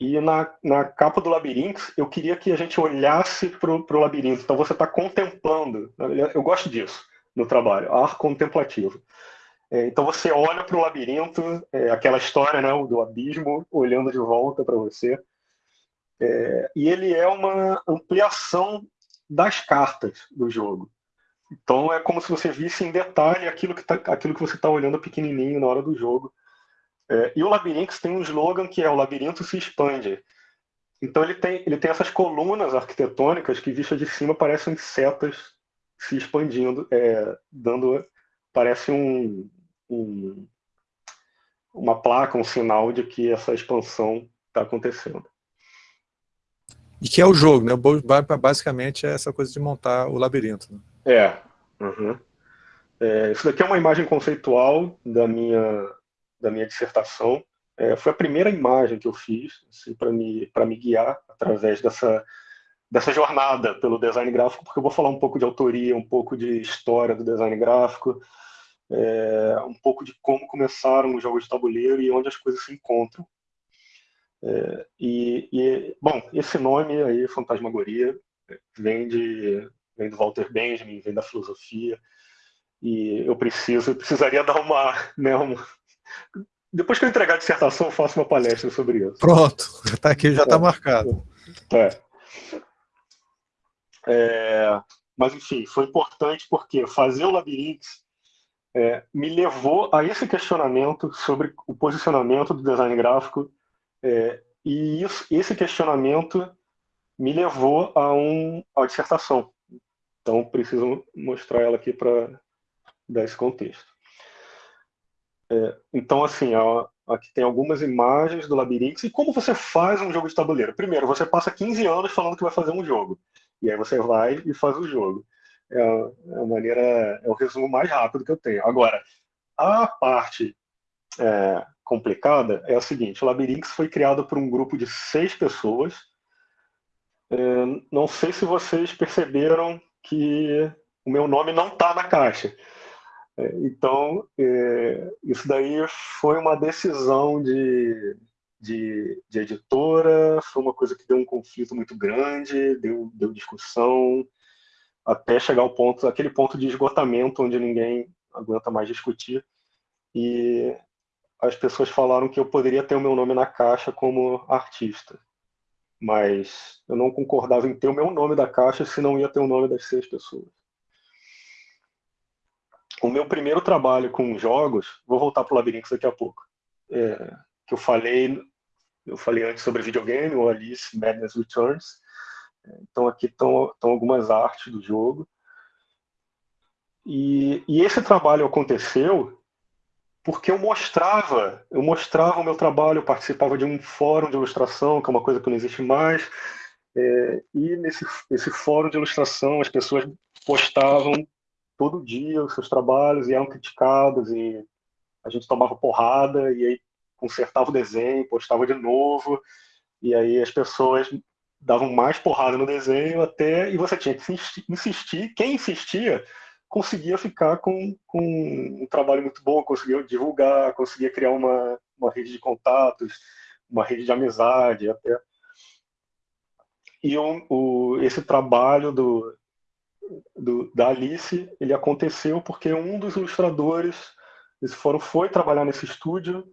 E na, na capa do labirinto, eu queria que a gente olhasse para o labirinto. Então você está contemplando. Eu gosto disso no trabalho, ar contemplativo. É, então você olha para o labirinto, é, aquela história né, do abismo olhando de volta para você. É, e ele é uma ampliação das cartas do jogo. Então é como se você visse em detalhe aquilo que, tá, aquilo que você está olhando pequenininho na hora do jogo. É, e o Labyrinth tem um slogan que é o labirinto se expande. Então ele tem, ele tem essas colunas arquitetônicas que, vistas de cima, parecem setas se expandindo, é, dando, parece um, um, uma placa, um sinal de que essa expansão está acontecendo. E que é o jogo, né? Basicamente é essa coisa de montar o labirinto. Né? É. Uhum. é. Isso daqui é uma imagem conceitual da minha, da minha dissertação. É, foi a primeira imagem que eu fiz assim, para me, me guiar através dessa, dessa jornada pelo design gráfico, porque eu vou falar um pouco de autoria, um pouco de história do design gráfico, é, um pouco de como começaram os jogos de tabuleiro e onde as coisas se encontram. É, e, e, bom, esse nome aí, Fantasmagoria, vem, de, vem do Walter Benjamin, vem da filosofia, e eu preciso, eu precisaria dar uma, né, uma... Depois que eu entregar a dissertação, eu faço uma palestra sobre isso. Pronto, já está aqui, já está é, marcado. É. é. mas, enfim, foi importante porque fazer o labirinto é, me levou a esse questionamento sobre o posicionamento do design gráfico é, e isso, esse questionamento me levou a, um, a dissertação. Então, preciso mostrar ela aqui para dar esse contexto. É, então, assim, ó, aqui tem algumas imagens do labirinto. E como você faz um jogo de tabuleiro? Primeiro, você passa 15 anos falando que vai fazer um jogo. E aí você vai e faz o jogo. É a, é a maneira, é o resumo mais rápido que eu tenho. Agora, a parte é, complicada é a seguinte: o Labyrinth foi criado por um grupo de seis pessoas. É, não sei se vocês perceberam que o meu nome não está na caixa. É, então, é, isso daí foi uma decisão de, de, de, editora, foi uma coisa que deu um conflito muito grande, deu, deu discussão, até chegar ao ponto, aquele ponto de esgotamento onde ninguém aguenta mais discutir. E as pessoas falaram que eu poderia ter o meu nome na caixa como artista. Mas eu não concordava em ter o meu nome da caixa se não ia ter o nome das seis pessoas. O meu primeiro trabalho com jogos, vou voltar para o Labirinto daqui a pouco, é, que eu falei, eu falei antes sobre videogame, o Alice Madness Returns. Então aqui estão, algumas artes do jogo. E, e esse trabalho aconteceu porque eu mostrava, eu mostrava o meu trabalho, eu participava de um fórum de ilustração, que é uma coisa que não existe mais, é, e nesse, nesse fórum de ilustração as pessoas postavam todo dia os seus trabalhos e eram criticados, e a gente tomava porrada, e aí consertava o desenho, postava de novo, e aí as pessoas davam mais porrada no desenho até, e você tinha que insistir, quem insistia conseguia ficar com, com um trabalho muito bom, conseguia divulgar, conseguia criar uma, uma rede de contatos, uma rede de amizade até. E um, o, esse trabalho do, do, da Alice, ele aconteceu porque um dos ilustradores desse fórum foi trabalhar nesse estúdio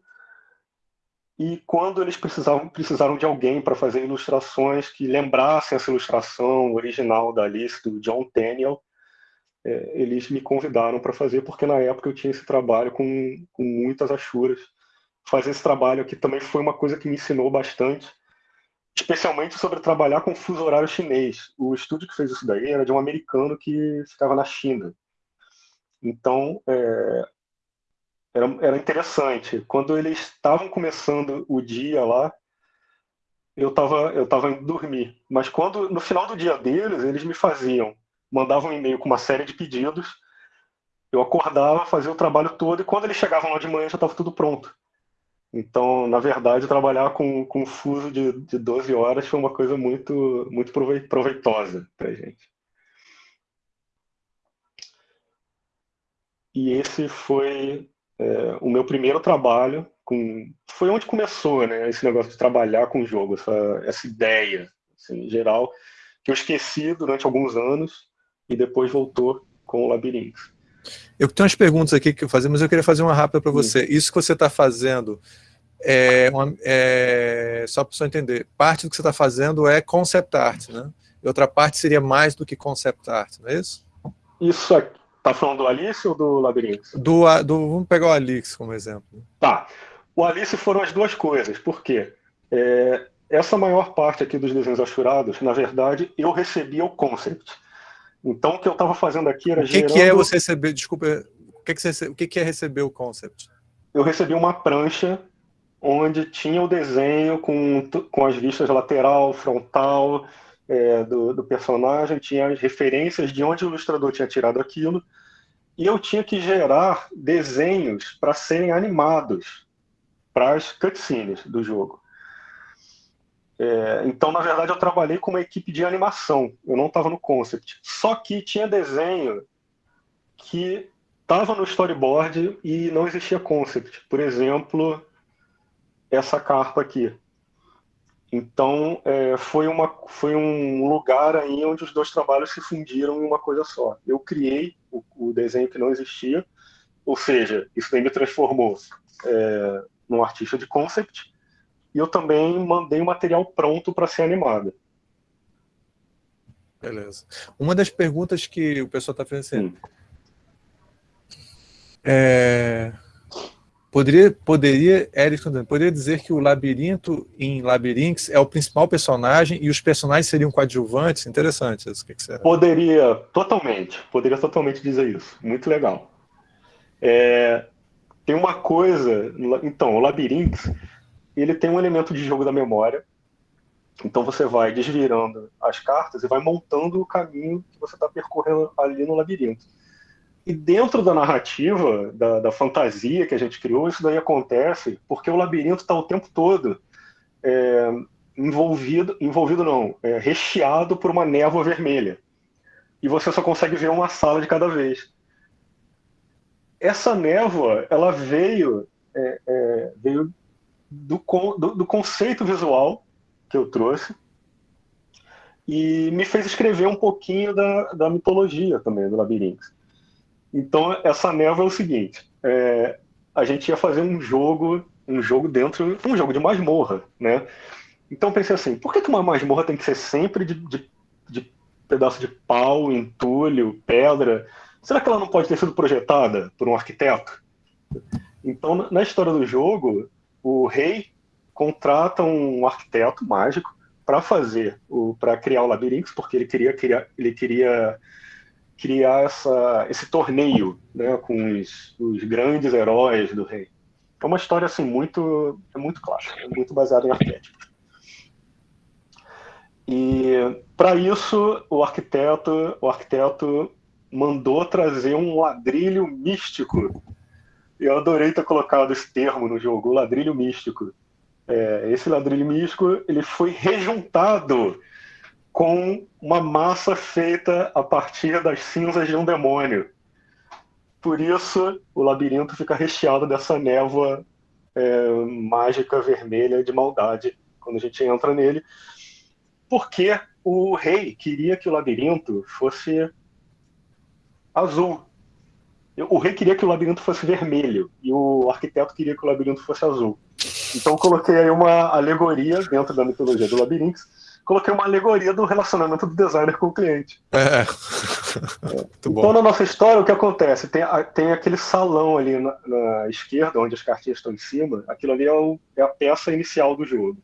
e quando eles precisavam, precisaram de alguém para fazer ilustrações que lembrassem essa ilustração original da Alice, do John Tenniel, é, eles me convidaram para fazer, porque na época eu tinha esse trabalho com, com muitas achuras. Fazer esse trabalho aqui também foi uma coisa que me ensinou bastante, especialmente sobre trabalhar com fuso horário chinês. O estúdio que fez isso daí era de um americano que ficava na China. Então, é, era, era interessante. Quando eles estavam começando o dia lá, eu estava eu tava indo dormir. Mas quando no final do dia deles, eles me faziam mandava um e-mail com uma série de pedidos, eu acordava, fazia o trabalho todo, e quando eles chegavam lá de manhã já estava tudo pronto. Então, na verdade, trabalhar com, com um fuso de, de 12 horas foi uma coisa muito, muito proveitosa para a gente. E esse foi é, o meu primeiro trabalho. Com, foi onde começou né, esse negócio de trabalhar com o jogo, essa, essa ideia, assim, em geral, que eu esqueci durante alguns anos e depois voltou com o Labirinto. Eu tenho umas perguntas aqui que eu fazer, mas eu queria fazer uma rápida para você. Isso que você está fazendo, é, uma, é, só para você entender, parte do que você está fazendo é concept art, né? E outra parte seria mais do que concept art, não é isso? Isso aqui. Tá falando do Alice ou do Labirinto? Do, do, vamos pegar o Alice como exemplo. Tá. O Alice foram as duas coisas. Por quê? É, essa maior parte aqui dos desenhos achurados, na verdade, eu recebia o concept. Então, o que eu estava fazendo aqui era o que gerando... que é você receber, desculpa, o que, que, você, o que é receber o concept? Eu recebi uma prancha onde tinha o desenho com, com as vistas lateral, frontal é, do, do personagem, tinha as referências de onde o ilustrador tinha tirado aquilo, e eu tinha que gerar desenhos para serem animados para as cutscenes do jogo. É, então, na verdade, eu trabalhei com uma equipe de animação, eu não estava no concept. Só que tinha desenho que estava no storyboard e não existia concept. Por exemplo, essa carpa aqui. Então, é, foi, uma, foi um lugar aí onde os dois trabalhos se fundiram em uma coisa só. Eu criei o, o desenho que não existia, ou seja, isso daí me transformou é, num artista de concept, e eu também mandei o material pronto para ser animado. Beleza. Uma das perguntas que o pessoal está fazendo assim, é, poderia, poderia, Eric, poderia dizer que o labirinto em Labyrinths é o principal personagem e os personagens seriam coadjuvantes? Interessante isso. Que, que Poderia, totalmente. Poderia totalmente dizer isso. Muito legal. É, tem uma coisa, então, o Labyrinths, ele tem um elemento de jogo da memória. Então você vai desvirando as cartas e vai montando o caminho que você está percorrendo ali no labirinto. E dentro da narrativa, da, da, fantasia que a gente criou, isso daí acontece porque o labirinto está o tempo todo é, envolvido, envolvido não, é, recheado por uma névoa vermelha. E você só consegue ver uma sala de cada vez. Essa névoa, ela veio, é, é veio do, do, do conceito visual que eu trouxe e me fez escrever um pouquinho da, da mitologia também do labirinto. Então essa névoa é o seguinte: é, a gente ia fazer um jogo, um jogo dentro, um jogo de masmorra, né? Então pensei assim: por que, que uma masmorra tem que ser sempre de, de, de pedaço de pau, entulho, pedra? Será que ela não pode ter sido projetada por um arquiteto? Então na história do jogo o rei contrata um arquiteto mágico para fazer o para criar o labirinto porque ele queria criar ele queria criar essa, esse torneio né, com os, os, grandes heróis do rei. É uma história assim muito é muito clássica é muito baseada em arquétipos. E para isso o arquiteto o arquiteto mandou trazer um ladrilho místico eu adorei ter colocado esse termo no jogo, ladrilho místico. É, esse ladrilho místico ele foi rejuntado com uma massa feita a partir das cinzas de um demônio. Por isso, o labirinto fica recheado dessa névoa é, mágica vermelha de maldade quando a gente entra nele. Porque o rei queria que o labirinto fosse azul, o rei queria que o labirinto fosse vermelho e o arquiteto queria que o labirinto fosse azul. Então coloquei aí uma alegoria dentro da mitologia do labirinto, coloquei uma alegoria do relacionamento do designer com o cliente. É. (laughs) é. Então na nossa história o que acontece? Tem, tem aquele salão ali na, na, esquerda, onde as cartinhas estão em cima, aquilo ali é, o, é a peça inicial do jogo.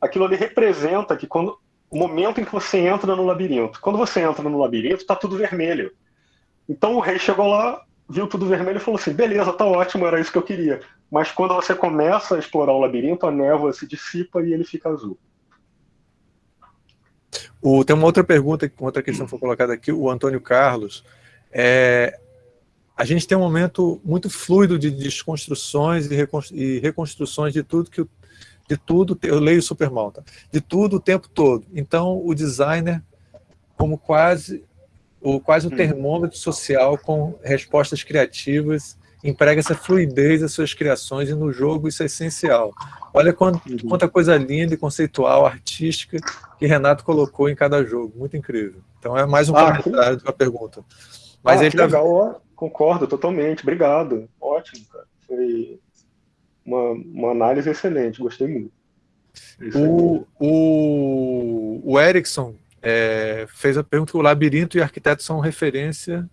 Aquilo ali representa que quando o momento em que você entra no labirinto. Quando você entra no labirinto, está tudo vermelho. Então o rei chegou lá, viu tudo vermelho e falou assim: beleza, tá ótimo, era isso que eu queria. Mas quando você começa a explorar o labirinto, a névoa se dissipa e ele fica azul. O, tem uma outra pergunta, outra questão que foi colocada aqui, o Antônio Carlos. É, a gente tem um momento muito fluido de desconstruções e reconstruções de tudo que de tudo, eu leio super mal, de tudo o tempo todo. Então, o designer, como quase o, quase o hum. termômetro social com respostas criativas, emprega essa fluidez das suas criações e no jogo isso é essencial. Olha quanta, uhum. quanta coisa linda e conceitual, artística, que Renato colocou em cada jogo. Muito incrível. Então é mais um ah, comentário que... da pergunta. Mas ah, ele tá... legal, concordo totalmente. Obrigado. Ótimo, cara. Foi uma, uma análise excelente, gostei muito. O, o, o Erickson é, fez a pergunta que o labirinto e arquiteto são referência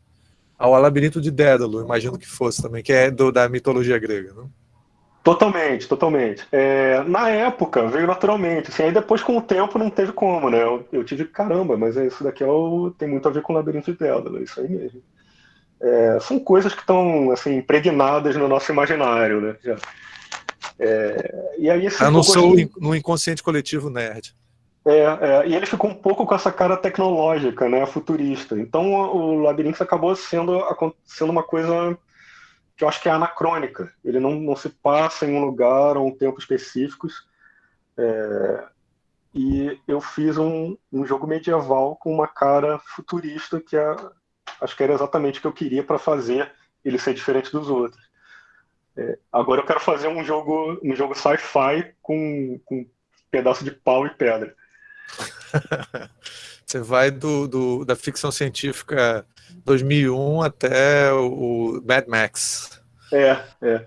ao labirinto de Dédalo, imagino que fosse também, que é do, da mitologia grega, não? Totalmente, totalmente. É, na época, veio naturalmente. Assim, aí depois, com o tempo, não teve como, né? Eu, eu tive, caramba, mas isso daqui é o, tem muito a ver com o labirinto de Dédalo, é isso aí mesmo. É, são coisas que estão assim, impregnadas no nosso imaginário, né? Já. É, e aí esse Eu não sou assim, no inconsciente coletivo nerd. É, é, e ele ficou um pouco com essa cara tecnológica, né, futurista. Então o Labirinto acabou sendo, sendo uma coisa que eu acho que é anacrônica. Ele não, não se passa em um lugar ou um tempo específicos. É, e eu fiz um, um jogo medieval com uma cara futurista que é, acho que era exatamente o que eu queria para fazer ele ser diferente dos outros. É, agora eu quero fazer um jogo, um jogo sci-fi com, com pedaço de pau e pedra. (laughs) Você vai do, do, da ficção científica 2001 até o Mad Max. É, é.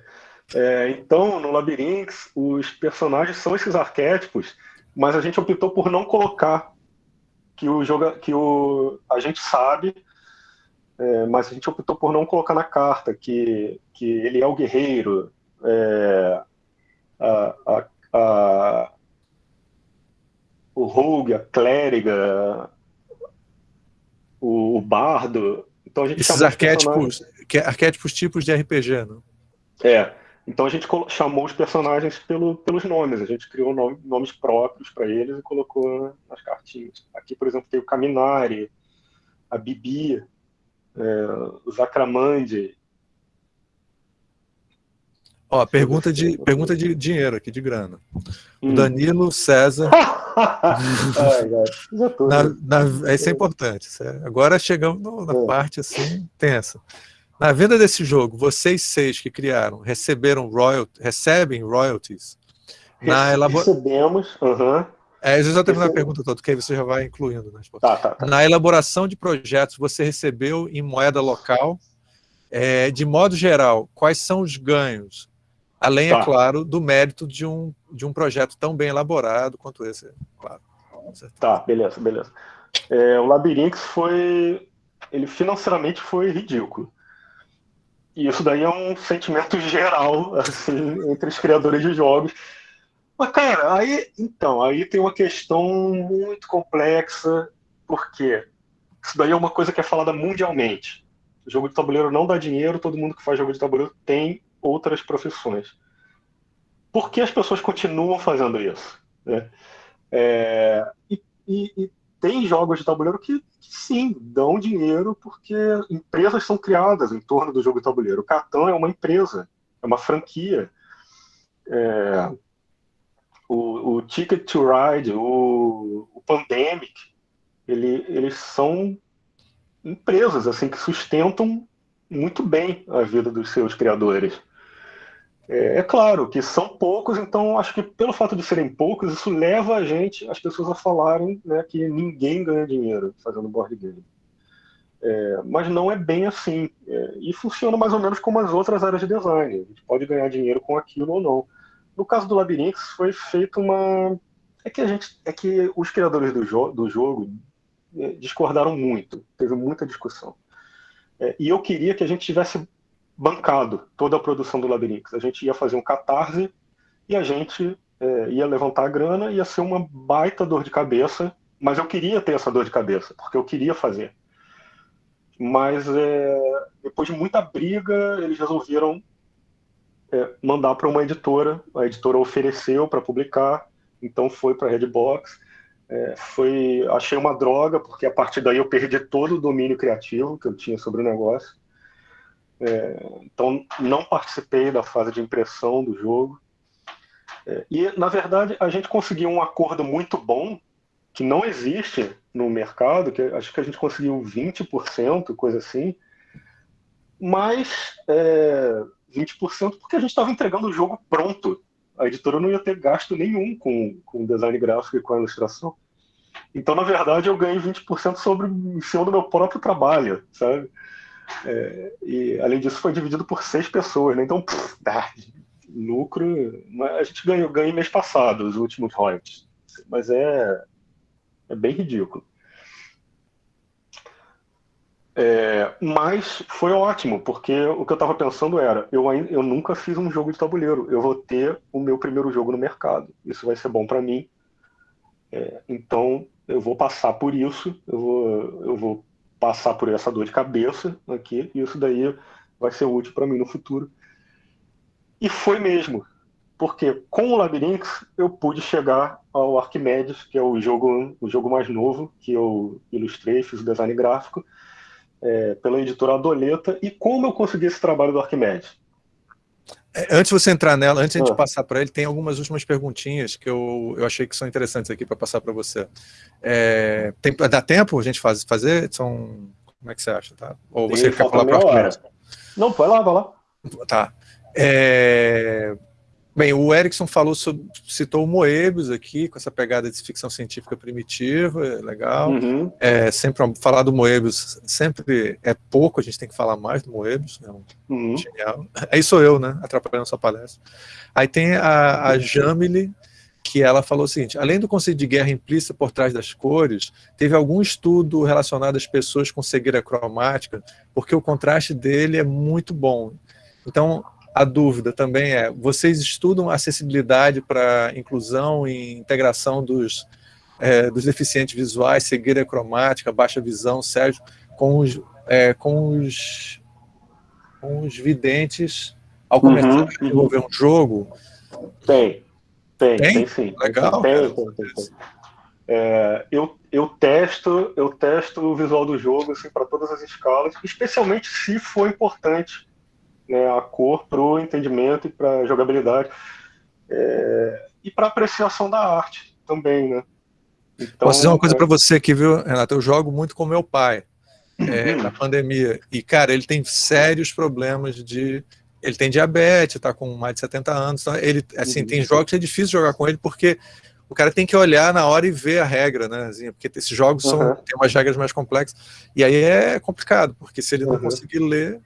é então, no Labyrinth, os personagens são esses arquétipos, mas a gente optou por não colocar que o jogo, que o a gente sabe é, mas a gente optou por não colocar na carta que, que ele é o guerreiro, é, a, a, a, o rogue, a clériga, o, o bardo. Então a gente Esses arquétipos, arquétipos tipos de RPG, não? É. Então a gente chamou os personagens pelo, pelos nomes, a gente criou nome, nomes próprios para eles e colocou nas cartinhas. Aqui, por exemplo, tem o Caminari, a Bibi, é, o Zacramande. Ó, pergunta de, pergunta de dinheiro aqui, de grana. Hum. Danilo César. (laughs) Ai, na, na, isso é importante. Agora chegamos no, na é. parte assim tensa. Na venda desse jogo, vocês seis que criaram receberam royalties, recebem royalties na elaboração. Recebemos, uhum. É, eu já terminar a pergunta toda, que aí você já vai incluindo. Né? Tá, tá, tá. Na elaboração de projetos, você recebeu em moeda local. É, de modo geral, quais são os ganhos? Além, é tá. claro, do mérito de um, de um projeto tão bem elaborado quanto esse, claro. Tá, beleza, beleza. É, o Labyrinth foi... Ele financeiramente foi ridículo. E isso daí é um sentimento (laughs) geral, assim, entre os criadores de jogos mas, cara, aí, então, aí tem uma questão muito complexa, porque isso daí é uma coisa que é falada mundialmente. O jogo de tabuleiro não dá dinheiro, todo mundo que faz jogo de tabuleiro tem outras profissões. Por que as pessoas continuam fazendo isso? Né? É, e, e, tem jogos de tabuleiro que, que, sim, dão dinheiro porque empresas são criadas em torno do jogo de tabuleiro. O Catan é uma empresa, é uma franquia. É, o, o Ticket to Ride, o, o Pandemic, ele, eles são empresas assim que sustentam muito bem a vida dos seus criadores. É, é, claro que são poucos, então acho que pelo fato de serem poucos, isso leva a gente, as pessoas a falarem né, que ninguém ganha dinheiro fazendo board game. É, mas não é bem assim. É, e funciona mais ou menos como as outras áreas de design. A gente pode ganhar dinheiro com aquilo ou não. No caso do Labyrinth, foi feita uma. É que a gente. É que os criadores do, jo do jogo é, discordaram muito, teve muita discussão. É, e eu queria que a gente tivesse bancado toda a produção do Labyrinth. A gente ia fazer um catarse e a gente é, ia levantar a grana, ia ser uma baita dor de cabeça, mas eu queria ter essa dor de cabeça, porque eu queria fazer. Mas é, depois de muita briga, eles resolveram é, mandar para uma editora. A editora ofereceu para publicar, então foi para a Redbox. É, foi, achei uma droga, porque a partir daí eu perdi todo o domínio criativo que eu tinha sobre o negócio. É, então, não participei da fase de impressão do jogo. É, e, na verdade, a gente conseguiu um acordo muito bom, que não existe no mercado, que acho que a gente conseguiu 20%, coisa assim, mas é, 20% porque a gente estava entregando o jogo pronto. A editora não ia ter gasto nenhum com, com design gráfico e com a ilustração. Então, na verdade, eu ganhei 20% sobre em cima do meu próprio trabalho, sabe? É, e, além disso, foi dividido por seis pessoas, né? Então, pff, ah, lucro... A gente ganhou, ganhei mês passado, os últimos royalties. Mas é, é bem ridículo. É, mas foi ótimo, porque o que eu estava pensando era, eu, eu nunca fiz um jogo de tabuleiro, eu vou ter o meu primeiro jogo no mercado, isso vai ser bom para mim, é, então eu vou passar por isso, eu vou, eu vou passar por essa dor de cabeça aqui, e isso daí vai ser útil para mim no futuro. E foi mesmo, porque com o Labyrinth eu pude chegar ao Arquimedes, que é o jogo, o jogo mais novo que eu ilustrei, fiz o design gráfico, é, pela editora Adoleta. E como eu consegui esse trabalho do Arquimedes? É, antes de você entrar nela, antes de a gente ah. passar para ele, tem algumas últimas perguntinhas que eu, eu achei que são interessantes aqui para passar para você. É, tem, dá tempo a gente faz, fazer? São, como é que você acha? Tá? Ou você quer falar para o Arquimedes? Não, vai lá, vai lá. Tá. É, Bem, o Erickson falou sobre, citou o Moebius aqui, com essa pegada de ficção científica primitiva, é legal. Uhum. É, sempre falar do Moebius sempre é pouco, a gente tem que falar mais do Moebius, é um uhum. genial. Aí sou eu, né, atrapalhando a sua palestra. Aí tem a, a Jamile, que ela falou o seguinte, além do conceito de guerra implícita por trás das cores, teve algum estudo relacionado às pessoas com cegueira cromática, porque o contraste dele é muito bom. Então, a dúvida também é, vocês estudam acessibilidade para inclusão e integração dos, é, dos deficientes visuais, cegueira cromática, baixa visão, Sérgio, com os, é, com os, com os videntes ao começar uhum, a desenvolver um jogo? Tem, tem, tem, tem sim. Legal. Tem, tem, tem. É, eu, eu testo eu testo o visual do jogo assim, para todas as escalas, especialmente se for importante né, a cor para o entendimento e para a jogabilidade. É, e para apreciação da arte também, né? Então, Posso dizer uma coisa é... para você aqui, viu, Renato? Eu jogo muito com meu pai é, uhum. na pandemia. E, cara, ele tem sérios problemas de... Ele tem diabetes, está com mais de 70 anos. Então ele, assim, uhum. tem jogos que é difícil jogar com ele porque o cara tem que olhar na hora e ver a regra, né? Assim, porque esses jogos são, uhum. têm umas regras mais complexas. E aí é complicado, porque se ele não uhum. conseguir ler,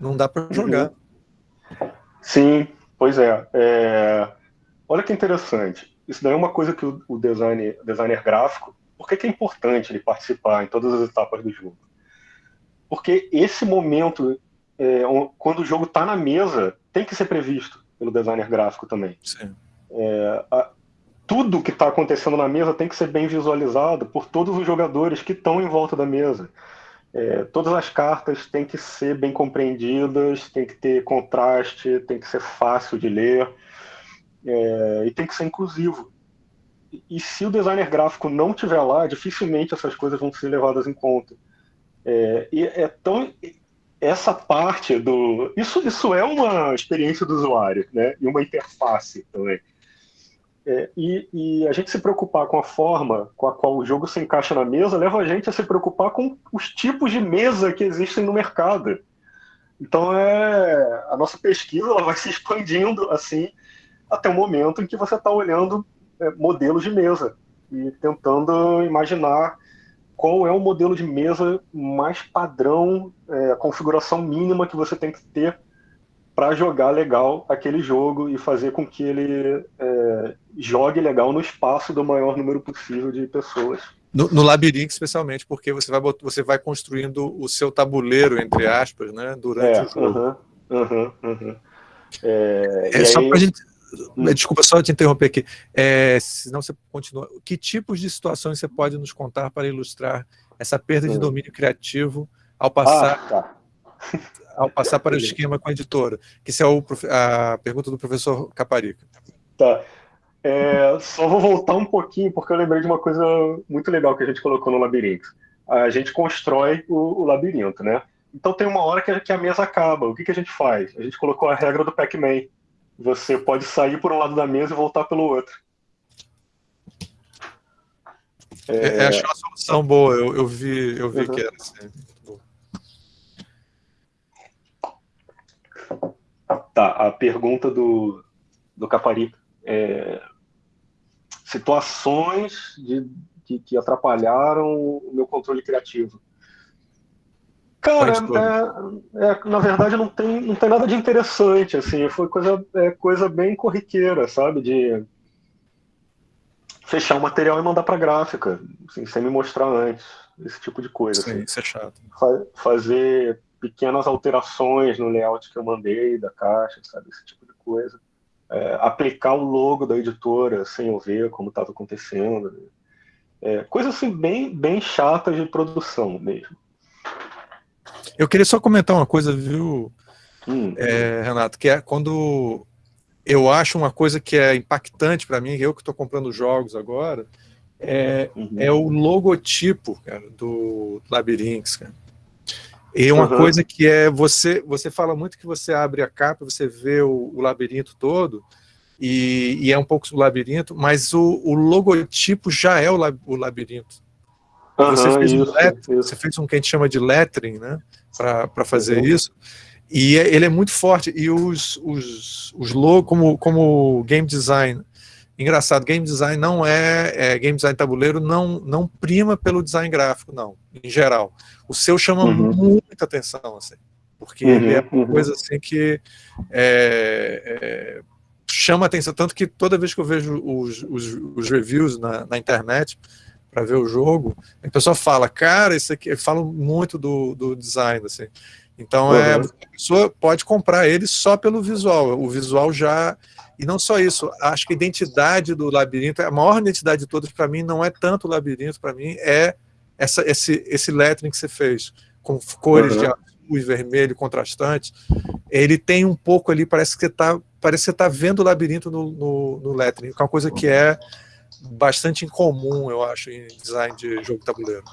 não dá para jogar. Sim, pois é. é. Olha que interessante. Isso daí é uma coisa que o, design, designer gráfico, por que, que é importante ele participar em todas as etapas do jogo? Porque esse momento, é, quando o jogo está na mesa, tem que ser previsto pelo designer gráfico também. É, a, tudo que está acontecendo na mesa tem que ser bem visualizado por todos os jogadores que estão em volta da mesa. É, todas as cartas têm que ser bem compreendidas, tem que ter contraste, tem que ser fácil de ler é, e tem que ser inclusivo. E, se o designer gráfico não tiver lá, dificilmente essas coisas vão ser levadas em conta. É, e é tão essa parte do isso isso é uma experiência do usuário, né? E uma interface também. É, e, e, a gente se preocupar com a forma com a qual o jogo se encaixa na mesa leva a gente a se preocupar com os tipos de mesa que existem no mercado. Então, é, a nossa pesquisa ela vai se expandindo assim até o momento em que você está olhando é, modelos de mesa e tentando imaginar qual é o modelo de mesa mais padrão, é, a configuração mínima que você tem que ter para jogar legal aquele jogo e fazer com que ele é, jogue legal no espaço do maior número possível de pessoas. No, no, labirinto, especialmente, porque você vai, você vai construindo o seu tabuleiro, entre aspas, né, durante é, o jogo. Uh -huh, uh -huh, uh -huh. É, é só aí... para gente... Hum. Desculpa só te interromper aqui. É, senão você continua. Que tipos de situações você pode nos contar para ilustrar essa perda de hum. domínio criativo ao passar ah, tá ao passar para o esquema com a editora? Que isso é o, a pergunta do professor Caparica. Tá. É, só vou voltar um pouquinho, porque eu lembrei de uma coisa muito legal que a gente colocou no labirinto. A gente constrói o, o labirinto, né? Então tem uma hora que a, que a mesa acaba. O que, que a gente faz? A gente colocou a regra do Pac-Man. Você pode sair por um lado da mesa e voltar pelo outro. É, é achei uma solução boa, eu, eu vi, eu vi uhum. que era assim. Tá, a pergunta do, do Caparica. É, situações de, de, que atrapalharam o meu controle criativo. Cara, é, é, na verdade não tem, não tem nada de interessante, assim, foi coisa, é, coisa bem corriqueira, sabe, de fechar o material e mandar para gráfica, assim, sem me mostrar antes, esse tipo de coisa. Sim, assim. isso é chato. Fa fazer pequenas alterações no layout que eu mandei da caixa, sabe, esse tipo de coisa. É, aplicar o logo da editora sem eu ver como estava acontecendo. Né? É, coisas assim bem, bem chatas de produção mesmo. Eu queria só comentar uma coisa, viu, hum, é, Renato, que é quando eu acho uma coisa que é impactante para mim, eu que estou comprando jogos agora, é, uhum. é o logotipo cara, do Labyrinths. Cara. E uma uhum. coisa que é, você, você fala muito que você abre a capa, você vê o, o labirinto todo, e, e, é um pouco o labirinto, mas o, o logotipo já é o, lab, o labirinto. Uhum, você, fez isso, um lettering, você fez um que a gente chama de lettering, né? para fazer uhum. isso. E é, ele é muito forte. E os, os, os logos, como, como game design, engraçado, game design não é, é, game design tabuleiro não, não prima pelo design gráfico, não, em geral. O seu chama uhum. muita atenção, assim, porque uhum, ele é uma uhum. coisa assim que é, é, chama atenção, tanto que toda vez que eu vejo os, os, os reviews na, na internet, para ver o jogo, a pessoa fala, cara, isso aqui, fala muito do, do design, assim. Então, uhum. é, a pessoa pode comprar ele só pelo visual, o visual já... E não só isso, acho que a identidade do labirinto, a maior identidade de todas para mim não é tanto o labirinto, para mim é essa, esse, esse lettering que você fez, com cores uhum. de azul e vermelho contrastantes, ele tem um pouco ali, parece que você está parece que você tá vendo o labirinto no, no, no lettering, que é uma coisa que é bastante incomum, eu acho, em design de jogo tabuleiro.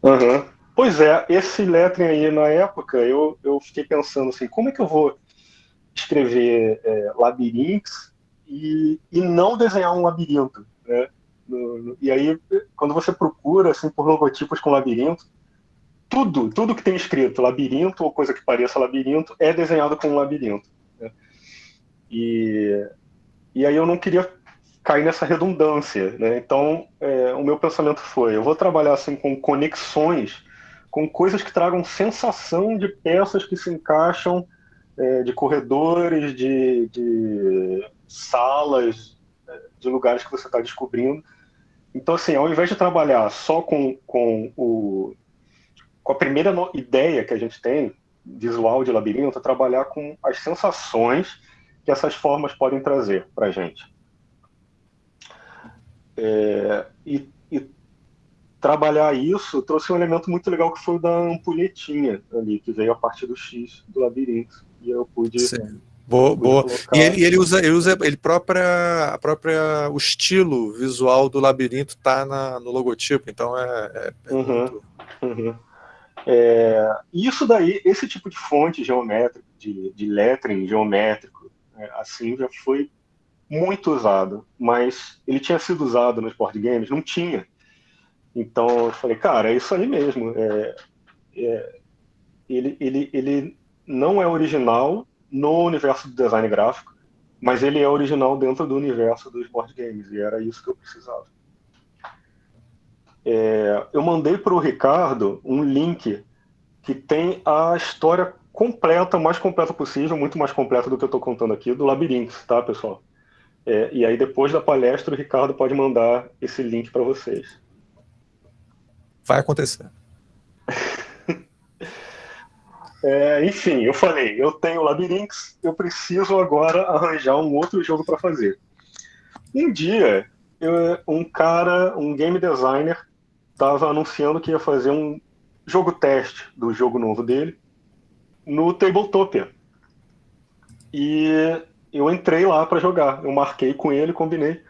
Uhum. Pois é, esse lettering aí, na época, eu, eu fiquei pensando assim, como é que eu vou escrever é, labirintos e, e não desenhar um labirinto, né? No, no, e aí, quando você procura assim, por logotipos com labirinto, tudo, tudo que tem escrito labirinto ou coisa que pareça labirinto é desenhado com um labirinto. Né? E, e aí eu não queria cair nessa redundância. Né? Então, é, o meu pensamento foi: eu vou trabalhar assim com conexões, com coisas que tragam sensação de peças que se encaixam, é, de corredores, de, de salas, é, de lugares que você está descobrindo. Então, assim, ao invés de trabalhar só com, com, o, com a primeira ideia que a gente tem, visual de labirinto, é trabalhar com as sensações que essas formas podem trazer para a gente. É, e, e, trabalhar isso trouxe um elemento muito legal que foi o da ampulhetinha ali, que veio a partir do X do labirinto. E eu pude. Sim. Boa, boa. E ele, ele, usa, ele usa ele própria, a própria, o estilo visual do labirinto tá na, no logotipo, então é. é, é uhum, muito... uhum. É, isso daí, esse tipo de fonte geométrica, de, de lettering geométrico, é, assim, já foi muito usado, mas ele tinha sido usado nos board games? Não tinha. Então eu falei, cara, é isso aí mesmo. É, é, ele, ele, ele não é original no universo do design gráfico, mas ele é original dentro do universo dos board games, e era isso que eu precisava. É, eu mandei para o Ricardo um link que tem a história completa, mais completa possível, muito mais completa do que eu estou contando aqui, do Labirinto, tá, pessoal? É, e aí, depois da palestra, o Ricardo pode mandar esse link para vocês. Vai acontecer. (laughs) é, enfim, eu falei, eu tenho Labyrinths, eu preciso agora arranjar um outro jogo para fazer. Um dia, eu, um cara, um game designer, estava anunciando que ia fazer um jogo teste do jogo novo dele no Tabletopia. E eu entrei lá para jogar. Eu marquei com ele, combinei.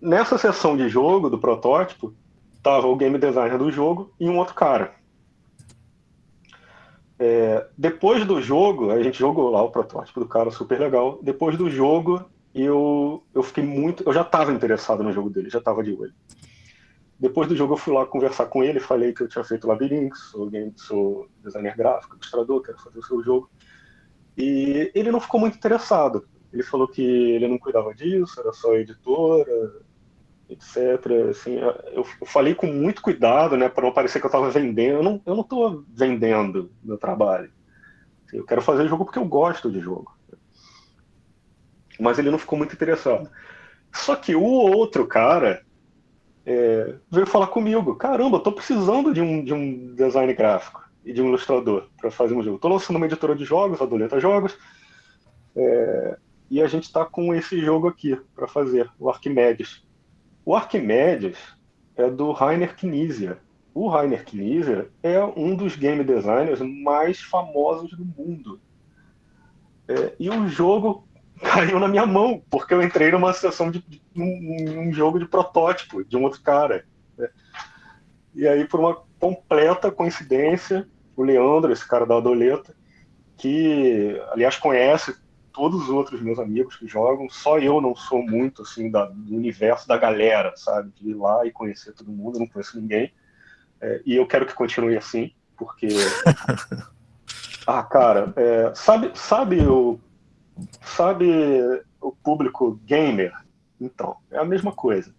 Nessa sessão de jogo do protótipo, tava o game designer do jogo e um outro cara. É, depois do jogo, a gente jogou lá o protótipo do cara, super legal. Depois do jogo, eu, eu fiquei muito. Eu já estava interessado no jogo dele, já estava de olho. Depois do jogo, eu fui lá conversar com ele, falei que eu tinha feito Labyrinth, sou, game, sou designer gráfico, ilustrador, quero fazer o seu jogo. E ele não ficou muito interessado. Ele falou que ele não cuidava disso, era só editora, etc. Assim, eu, eu falei com muito cuidado, né, para não parecer que eu estava vendendo. Eu não, eu não estou vendendo meu trabalho. Assim, eu quero fazer jogo porque eu gosto de jogo. Mas ele não ficou muito interessado. Só que o outro cara é, veio falar comigo: caramba, eu tô precisando de um, de um design gráfico e de um ilustrador para fazer um jogo. Estou lançando uma editora de jogos, a Doleta Jogos, é, e a gente está com esse jogo aqui para fazer, o Arquimedes. O Arquimedes é do Rainer Knizia. O Rainer Knizia é um dos game designers mais famosos do mundo. É, e o jogo (laughs) caiu na minha mão, porque eu entrei numa sessão de, de um, um, jogo de protótipo de um outro cara. Né? E aí, por uma completa coincidência, o Leandro, esse cara da Adoleta, que, aliás, conhece todos os outros meus amigos que jogam, só eu não sou muito, assim, da, do universo da galera, sabe? De ir lá e conhecer todo mundo, não conheço ninguém. É, e eu quero que continue assim, porque... (laughs) ah, cara, é, sabe, sabe, o, sabe o público gamer? Então, é a mesma coisa,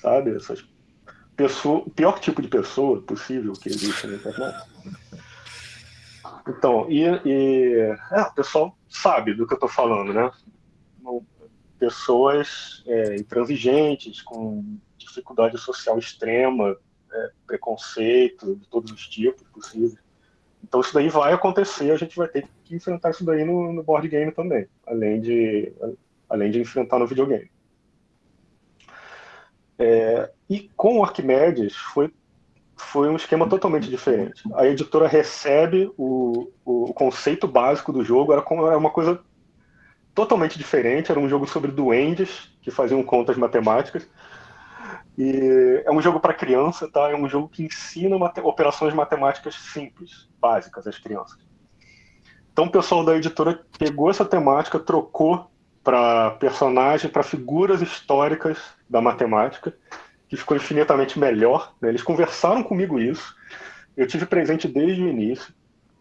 sabe? Essas pessoa, o pior tipo de pessoa possível que existe na internet então, e, e é, o pessoal sabe do que eu estou falando, né? Pessoas é, intransigentes, com dificuldade social extrema, é, preconceito de todos os tipos possíveis. Então isso daí vai acontecer, a gente vai ter que enfrentar isso daí no, no board game também, além de, além de enfrentar no videogame. É, e com Arquimedes foi foi um esquema totalmente diferente. A editora recebe o, o conceito básico do jogo, era, era uma coisa totalmente diferente, era um jogo sobre duendes que faziam contas matemáticas. E é um jogo para criança, tá? É um jogo que ensina mate operações matemáticas simples, básicas às crianças. Então o pessoal da editora pegou essa temática, trocou para personagem, para figuras históricas da matemática que ficou infinitamente melhor. Né? Eles conversaram comigo isso. Eu tive presente desde o início.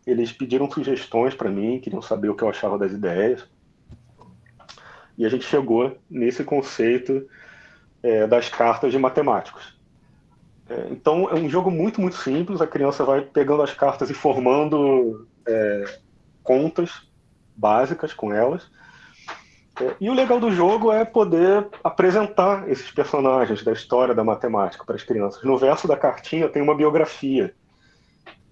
Eles pediram sugestões para mim, queriam saber o que eu achava das ideias. E a gente chegou nesse conceito é, das cartas de matemáticos. É, então é um jogo muito, muito simples. A criança vai pegando as cartas e formando é, contas básicas com elas. É, e o legal do jogo é poder apresentar esses personagens da história da matemática para as crianças. No verso da cartinha tem uma biografia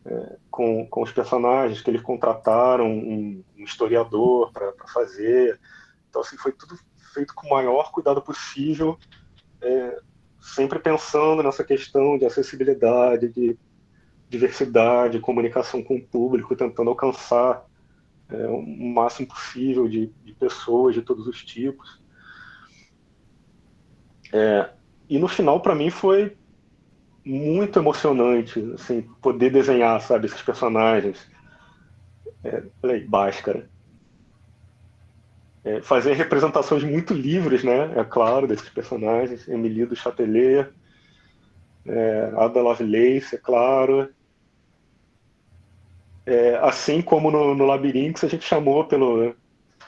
é, com, com os personagens que eles contrataram um, um historiador para fazer. Então, assim, foi tudo feito com o maior cuidado possível, é, sempre pensando nessa questão de acessibilidade, de diversidade, comunicação com o público, tentando alcançar é, o máximo possível de, de, pessoas de todos os tipos. É, e no final, para mim, foi muito emocionante, assim, poder desenhar, sabe, esses personagens. É, falei, Bhaskara. É, fazer representações muito livres, né, é claro, desses personagens. Emily do Chatelet, é, Ada Lovelace, é claro, é, assim como no, no Labirinto, a gente chamou pelo,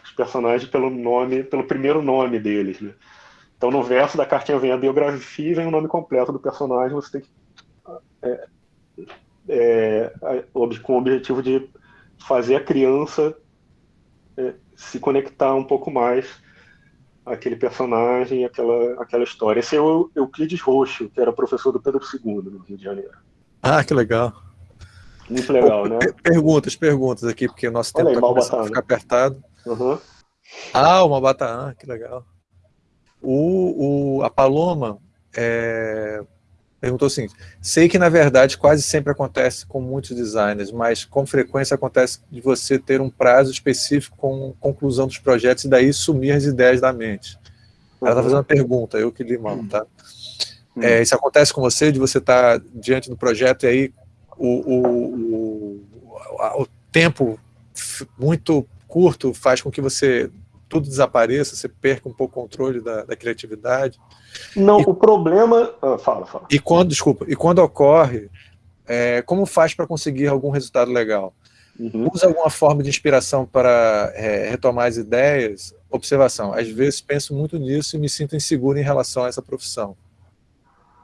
os personagens pelo nome, pelo primeiro nome deles. Né? Então, no verso da cartinha vem a biografia e vem o nome completo do personagem. Você tem que. É, é, com o objetivo de fazer a criança é, se conectar um pouco mais àquele personagem, àquela, àquela história. Esse é o Euclides Roxo, que era professor do Pedro II, no Rio de Janeiro. Ah, que legal. Muito legal, né? Perguntas, perguntas aqui, porque o nosso tempo está a ficar apertado. Uhum. Ah, uma Bataã, que legal. O, o, a Paloma é, perguntou assim, sei que na verdade quase sempre acontece com muitos designers, mas com frequência acontece de você ter um prazo específico com conclusão dos projetos e daí sumir as ideias da mente. Ela está uhum. fazendo uma pergunta, eu que li mando, tá? Uhum. É, isso acontece com você, de você estar tá diante do projeto e aí o, o, o, tempo muito curto faz com que você tudo desapareça, você perca um pouco o controle da, da criatividade. Não, e, o problema... Ah, fala, fala. E quando, desculpa, e quando ocorre, é, como faz para conseguir algum resultado legal? Uhum. Usa alguma forma de inspiração para é, retomar as ideias? Observação, às vezes penso muito nisso e me sinto inseguro em relação a essa profissão.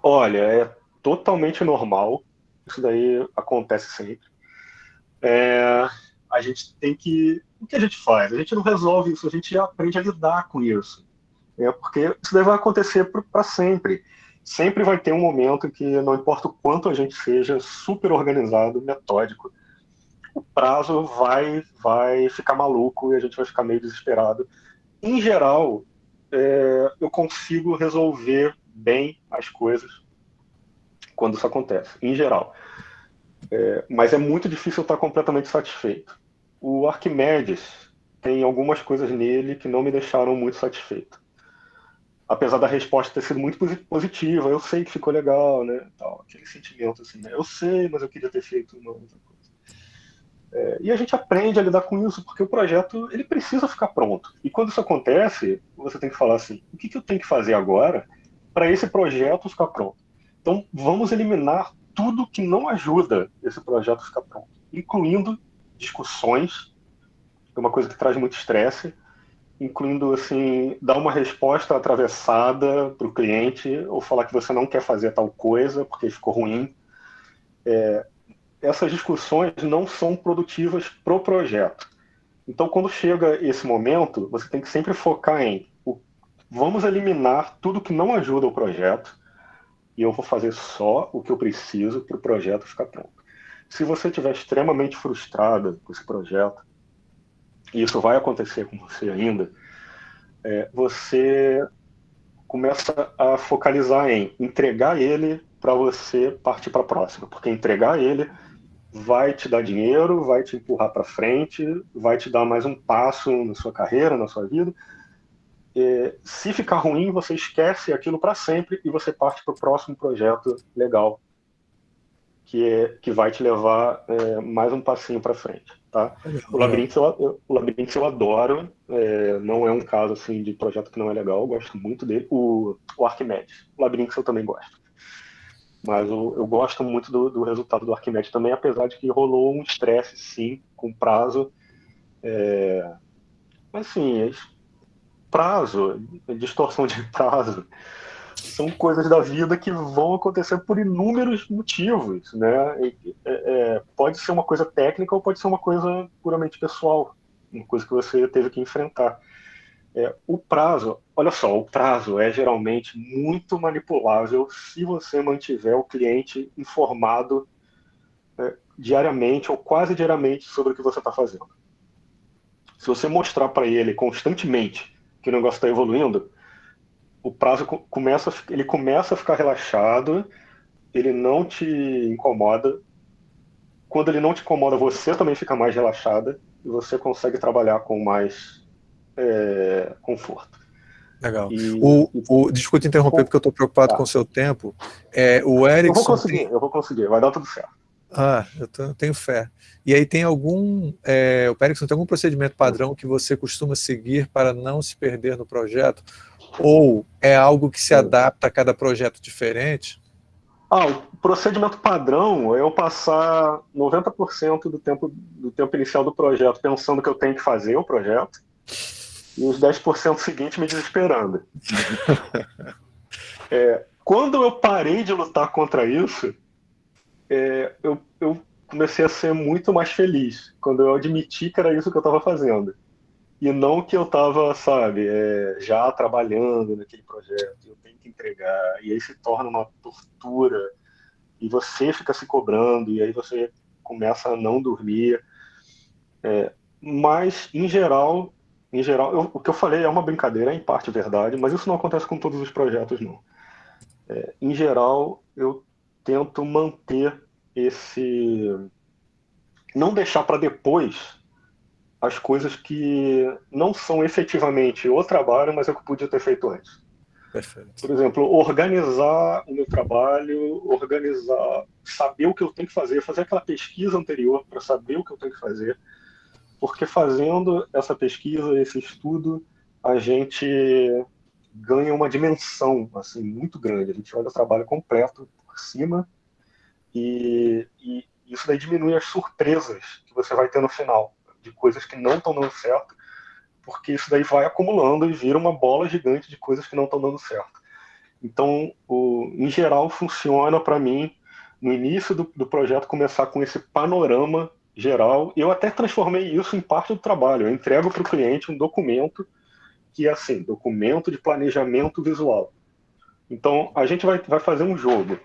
Olha, é totalmente normal, isso daí acontece sempre. É, a gente tem que... O que a gente faz? A gente não resolve isso, a gente aprende a lidar com isso. É, porque isso daí vai acontecer para sempre. Sempre vai ter um momento que, não importa o quanto a gente seja super organizado, metódico, o prazo vai, vai ficar maluco e a gente vai ficar meio desesperado. Em geral, é, eu consigo resolver bem as coisas quando isso acontece, em geral. É, mas é muito difícil estar completamente satisfeito. O Arquimedes tem algumas coisas nele que não me deixaram muito satisfeito. Apesar da resposta ter sido muito positiva, eu sei que ficou legal, né? Tal, aquele sentimento assim, né? Eu sei, mas eu queria ter feito uma outra coisa. É, e a gente aprende a lidar com isso, porque o projeto ele precisa ficar pronto. E quando isso acontece, você tem que falar assim: o que, que eu tenho que fazer agora para esse projeto ficar pronto? Então, vamos eliminar tudo que não ajuda esse projeto a ficar pronto, incluindo discussões, que é uma coisa que traz muito estresse, incluindo assim dar uma resposta atravessada para o cliente ou falar que você não quer fazer tal coisa porque ficou ruim. É, essas discussões não são produtivas para o projeto. Então, quando chega esse momento, você tem que sempre focar em o, vamos eliminar tudo que não ajuda o projeto e eu vou fazer só o que eu preciso para o projeto ficar pronto. Se você estiver extremamente frustrado com esse projeto, e isso vai acontecer com você ainda, é, você começa a focalizar em entregar ele para você partir para a próxima, porque entregar ele vai te dar dinheiro, vai te empurrar para frente, vai te dar mais um passo na sua carreira, na sua vida. E, se ficar ruim, você esquece aquilo para sempre e você parte para o próximo projeto legal, que, é, que vai te levar é, mais um passinho para frente. Tá? O Labirinto eu, o Labirinto eu adoro, é, não é um caso assim de projeto que não é legal, eu gosto muito dele. O, o Arquimedes, o Labirinto eu também gosto. Mas eu, eu gosto muito do, do, resultado do Arquimedes também, apesar de que rolou um estresse, sim, com prazo. É... Mas, assim, prazo, distorção de (laughs) prazo, são coisas da vida que vão acontecer por inúmeros motivos, né? É, é, pode ser uma coisa técnica ou pode ser uma coisa puramente pessoal, uma coisa que você teve que enfrentar. É, o prazo, olha só, o prazo é geralmente muito manipulável se você mantiver o cliente informado é, diariamente ou quase diariamente sobre o que você está fazendo. Se você mostrar para ele constantemente que o negócio está evoluindo, o prazo começa, ele começa a ficar relaxado, ele não te incomoda. Quando ele não te incomoda, você também fica mais relaxada e você consegue trabalhar com mais é, conforto. Legal. E, o, o, desculpa interromper, porque eu estou preocupado tá. com o seu tempo. É, o Erickson... Eu vou conseguir, tem... eu vou conseguir, vai dar tudo certo. Ah, eu, tô, eu tenho fé. E aí tem algum, é, o Erickson, tem algum procedimento padrão que você costuma seguir para não se perder no projeto? Ou é algo que se adapta a cada projeto diferente? Ah, o procedimento padrão é eu passar 90% do tempo, do tempo inicial do projeto pensando que eu tenho que fazer o projeto, e os 10% seguintes me desesperando. (laughs) é, quando eu parei de lutar contra isso, é, eu, eu, comecei a ser muito mais feliz, quando eu admiti que era isso que eu estava fazendo. E não que eu estava, sabe, é, já trabalhando naquele projeto, eu tenho que entregar, e aí se torna uma tortura, e você fica se cobrando, e aí você começa a não dormir. É, mas, em geral, em geral, eu, o que eu falei é uma brincadeira, é em parte verdade, mas isso não acontece com todos os projetos, não. É, em geral, eu tento manter esse... não deixar para depois as coisas que não são efetivamente o trabalho, mas é o que eu podia ter feito antes. Perfeito. Por exemplo, organizar o meu trabalho, organizar, saber o que eu tenho que fazer, fazer aquela pesquisa anterior para saber o que eu tenho que fazer, porque fazendo essa pesquisa, esse estudo, a gente ganha uma dimensão assim muito grande. A gente olha o trabalho completo cima e, e isso daí diminui as surpresas que você vai ter no final de coisas que não estão dando certo porque isso daí vai acumulando e vira uma bola gigante de coisas que não estão dando certo. Então, o, em geral, funciona para mim, no início do, do, projeto, começar com esse panorama geral. Eu até transformei isso em parte do trabalho. Eu entrego para o cliente um documento que é assim, documento de planejamento visual. Então, a gente vai, vai fazer um jogo.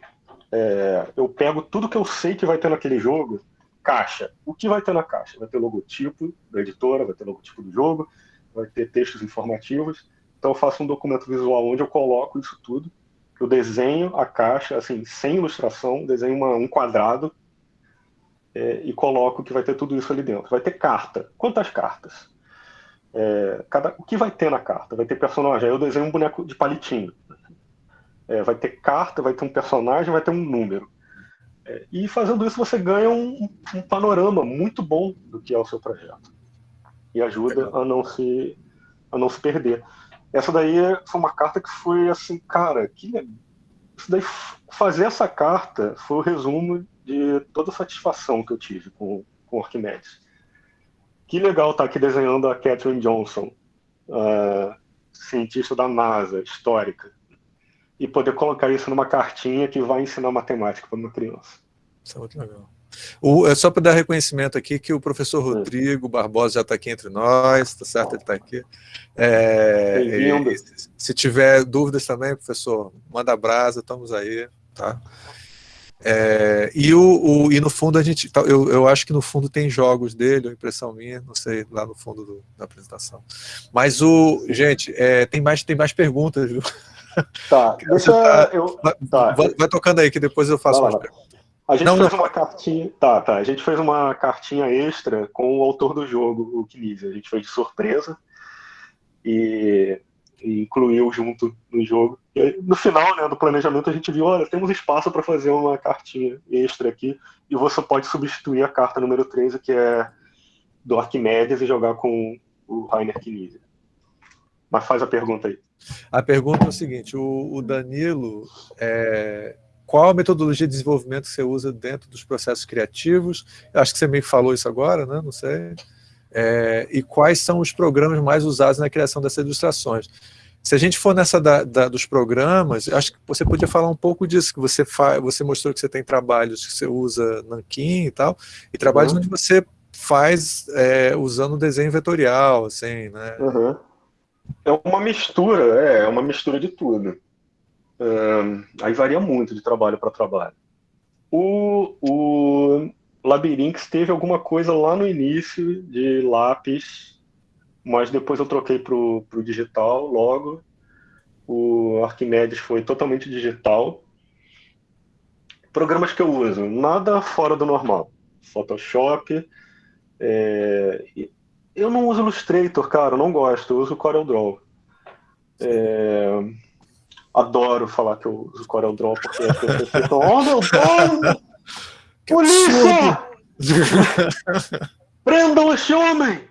É, eu pego tudo que eu sei que vai ter naquele jogo, caixa. O que vai ter na caixa? Vai ter logotipo da editora, vai ter logotipo do jogo, vai ter textos informativos. Então eu faço um documento visual onde eu coloco isso tudo. Eu desenho a caixa, assim, sem ilustração, desenho uma, um quadrado é, e coloco que vai ter tudo isso ali dentro. Vai ter carta. Quantas cartas? É, cada, o que vai ter na carta? Vai ter personagem. Aí eu desenho um boneco de palitinho. É, vai ter carta, vai ter um personagem, vai ter um número. É, e fazendo isso você ganha um, um panorama muito bom do que é o seu projeto e ajuda a não se a não se perder. Essa daí foi uma carta que foi assim, cara, que isso daí, fazer essa carta foi o resumo de toda a satisfação que eu tive com, com Arquimedes. Que legal estar tá aqui desenhando a Catherine Johnson, uh, cientista da NASA, histórica, e poder colocar isso numa cartinha que vai ensinar matemática para uma criança. Isso é muito legal. O, é só para dar reconhecimento aqui que o professor Rodrigo Barbosa já está aqui entre nós, tá certo? Ele está aqui. É, e, se tiver dúvidas também, professor, manda brasa, estamos aí, tá? É, e, o, o, e no fundo a gente, tá, eu, eu acho que no fundo tem jogos dele, impressão minha, não sei, lá no fundo do, da apresentação. Mas o, gente, é, tem, mais, tem mais perguntas, viu? Tá, (laughs) deixa tá, eu... Tá. Vai, vai, tocando aí que depois eu faço mais perguntas. A gente não, fez não. uma cartinha. Tá, tá. A gente fez uma cartinha extra com o autor do jogo, o Knizia. A gente fez de surpresa e, e incluiu junto no jogo. E no final né, do planejamento, a gente viu: olha, temos espaço para fazer uma cartinha extra aqui. E você pode substituir a carta número 13, que é do Arquimedes, e jogar com o Rainer Knizia. Mas faz a pergunta aí. A pergunta é o seguinte: o, o Danilo. É qual a metodologia de desenvolvimento que você usa dentro dos processos criativos? Acho que você meio que falou isso agora, né? Não sei. É, e quais são os programas mais usados na criação dessas ilustrações? Se a gente for nessa da, da, dos programas, acho que você podia falar um pouco disso, que você, faz, você mostrou que você tem trabalhos que você usa Nankin e tal, e trabalhos uhum. onde você faz é, usando desenho vetorial, assim, né? Uhum. É uma mistura, é, é uma mistura de tudo aí varia muito de trabalho para trabalho. O, o teve alguma coisa lá no início de lápis, mas depois eu troquei para o digital logo. O Arquimedes foi totalmente digital. Programas que eu uso, nada fora do normal. Photoshop. É... Eu não uso Illustrator, cara, eu não gosto. Eu uso CorelDRAW. É adoro falar que eu uso Corel Draw, porque as pessoas ficam, oh meu Deus! (laughs) Polícia! (laughs) Prendam esse homem!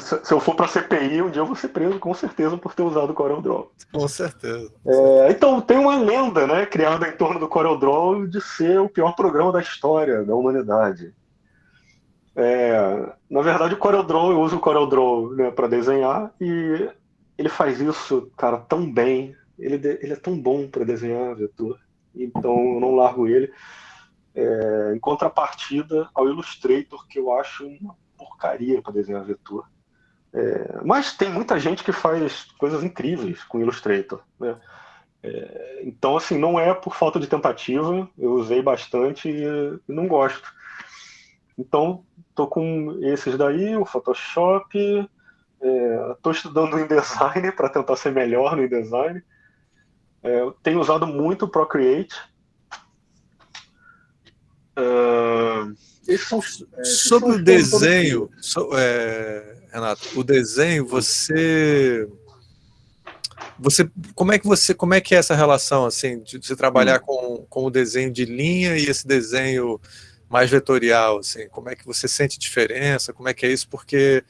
Se eu for para CPI, um dia eu vou ser preso, com certeza, por ter usado o Corel Draw. Com certeza. É, então, tem uma lenda né, criada em torno do Corel Draw de ser o pior programa da história da humanidade. É, na verdade, o Corel Draw, eu uso o Corel Draw né, para desenhar e ele faz isso, cara, tão bem. Ele, ele é tão bom para desenhar vetor. Então eu não largo ele. É, em contrapartida ao Illustrator, que eu acho uma porcaria para desenhar vetor. É, mas tem muita gente que faz coisas incríveis com Illustrator. Né? É, então, assim, não é por falta de tentativa, eu usei bastante e não gosto. Então, estou com esses daí, o Photoshop, Estou é, estudando InDesign para tentar ser melhor no InDesign. É, tenho usado muito o Procreate. Uh, são, Sobre o desenho, so, é, Renato, o desenho, você você, como é que você, como é que é essa relação assim de você trabalhar hum. com, com o desenho de linha e esse desenho mais vetorial, assim, como é que você sente diferença, como é que é isso, porque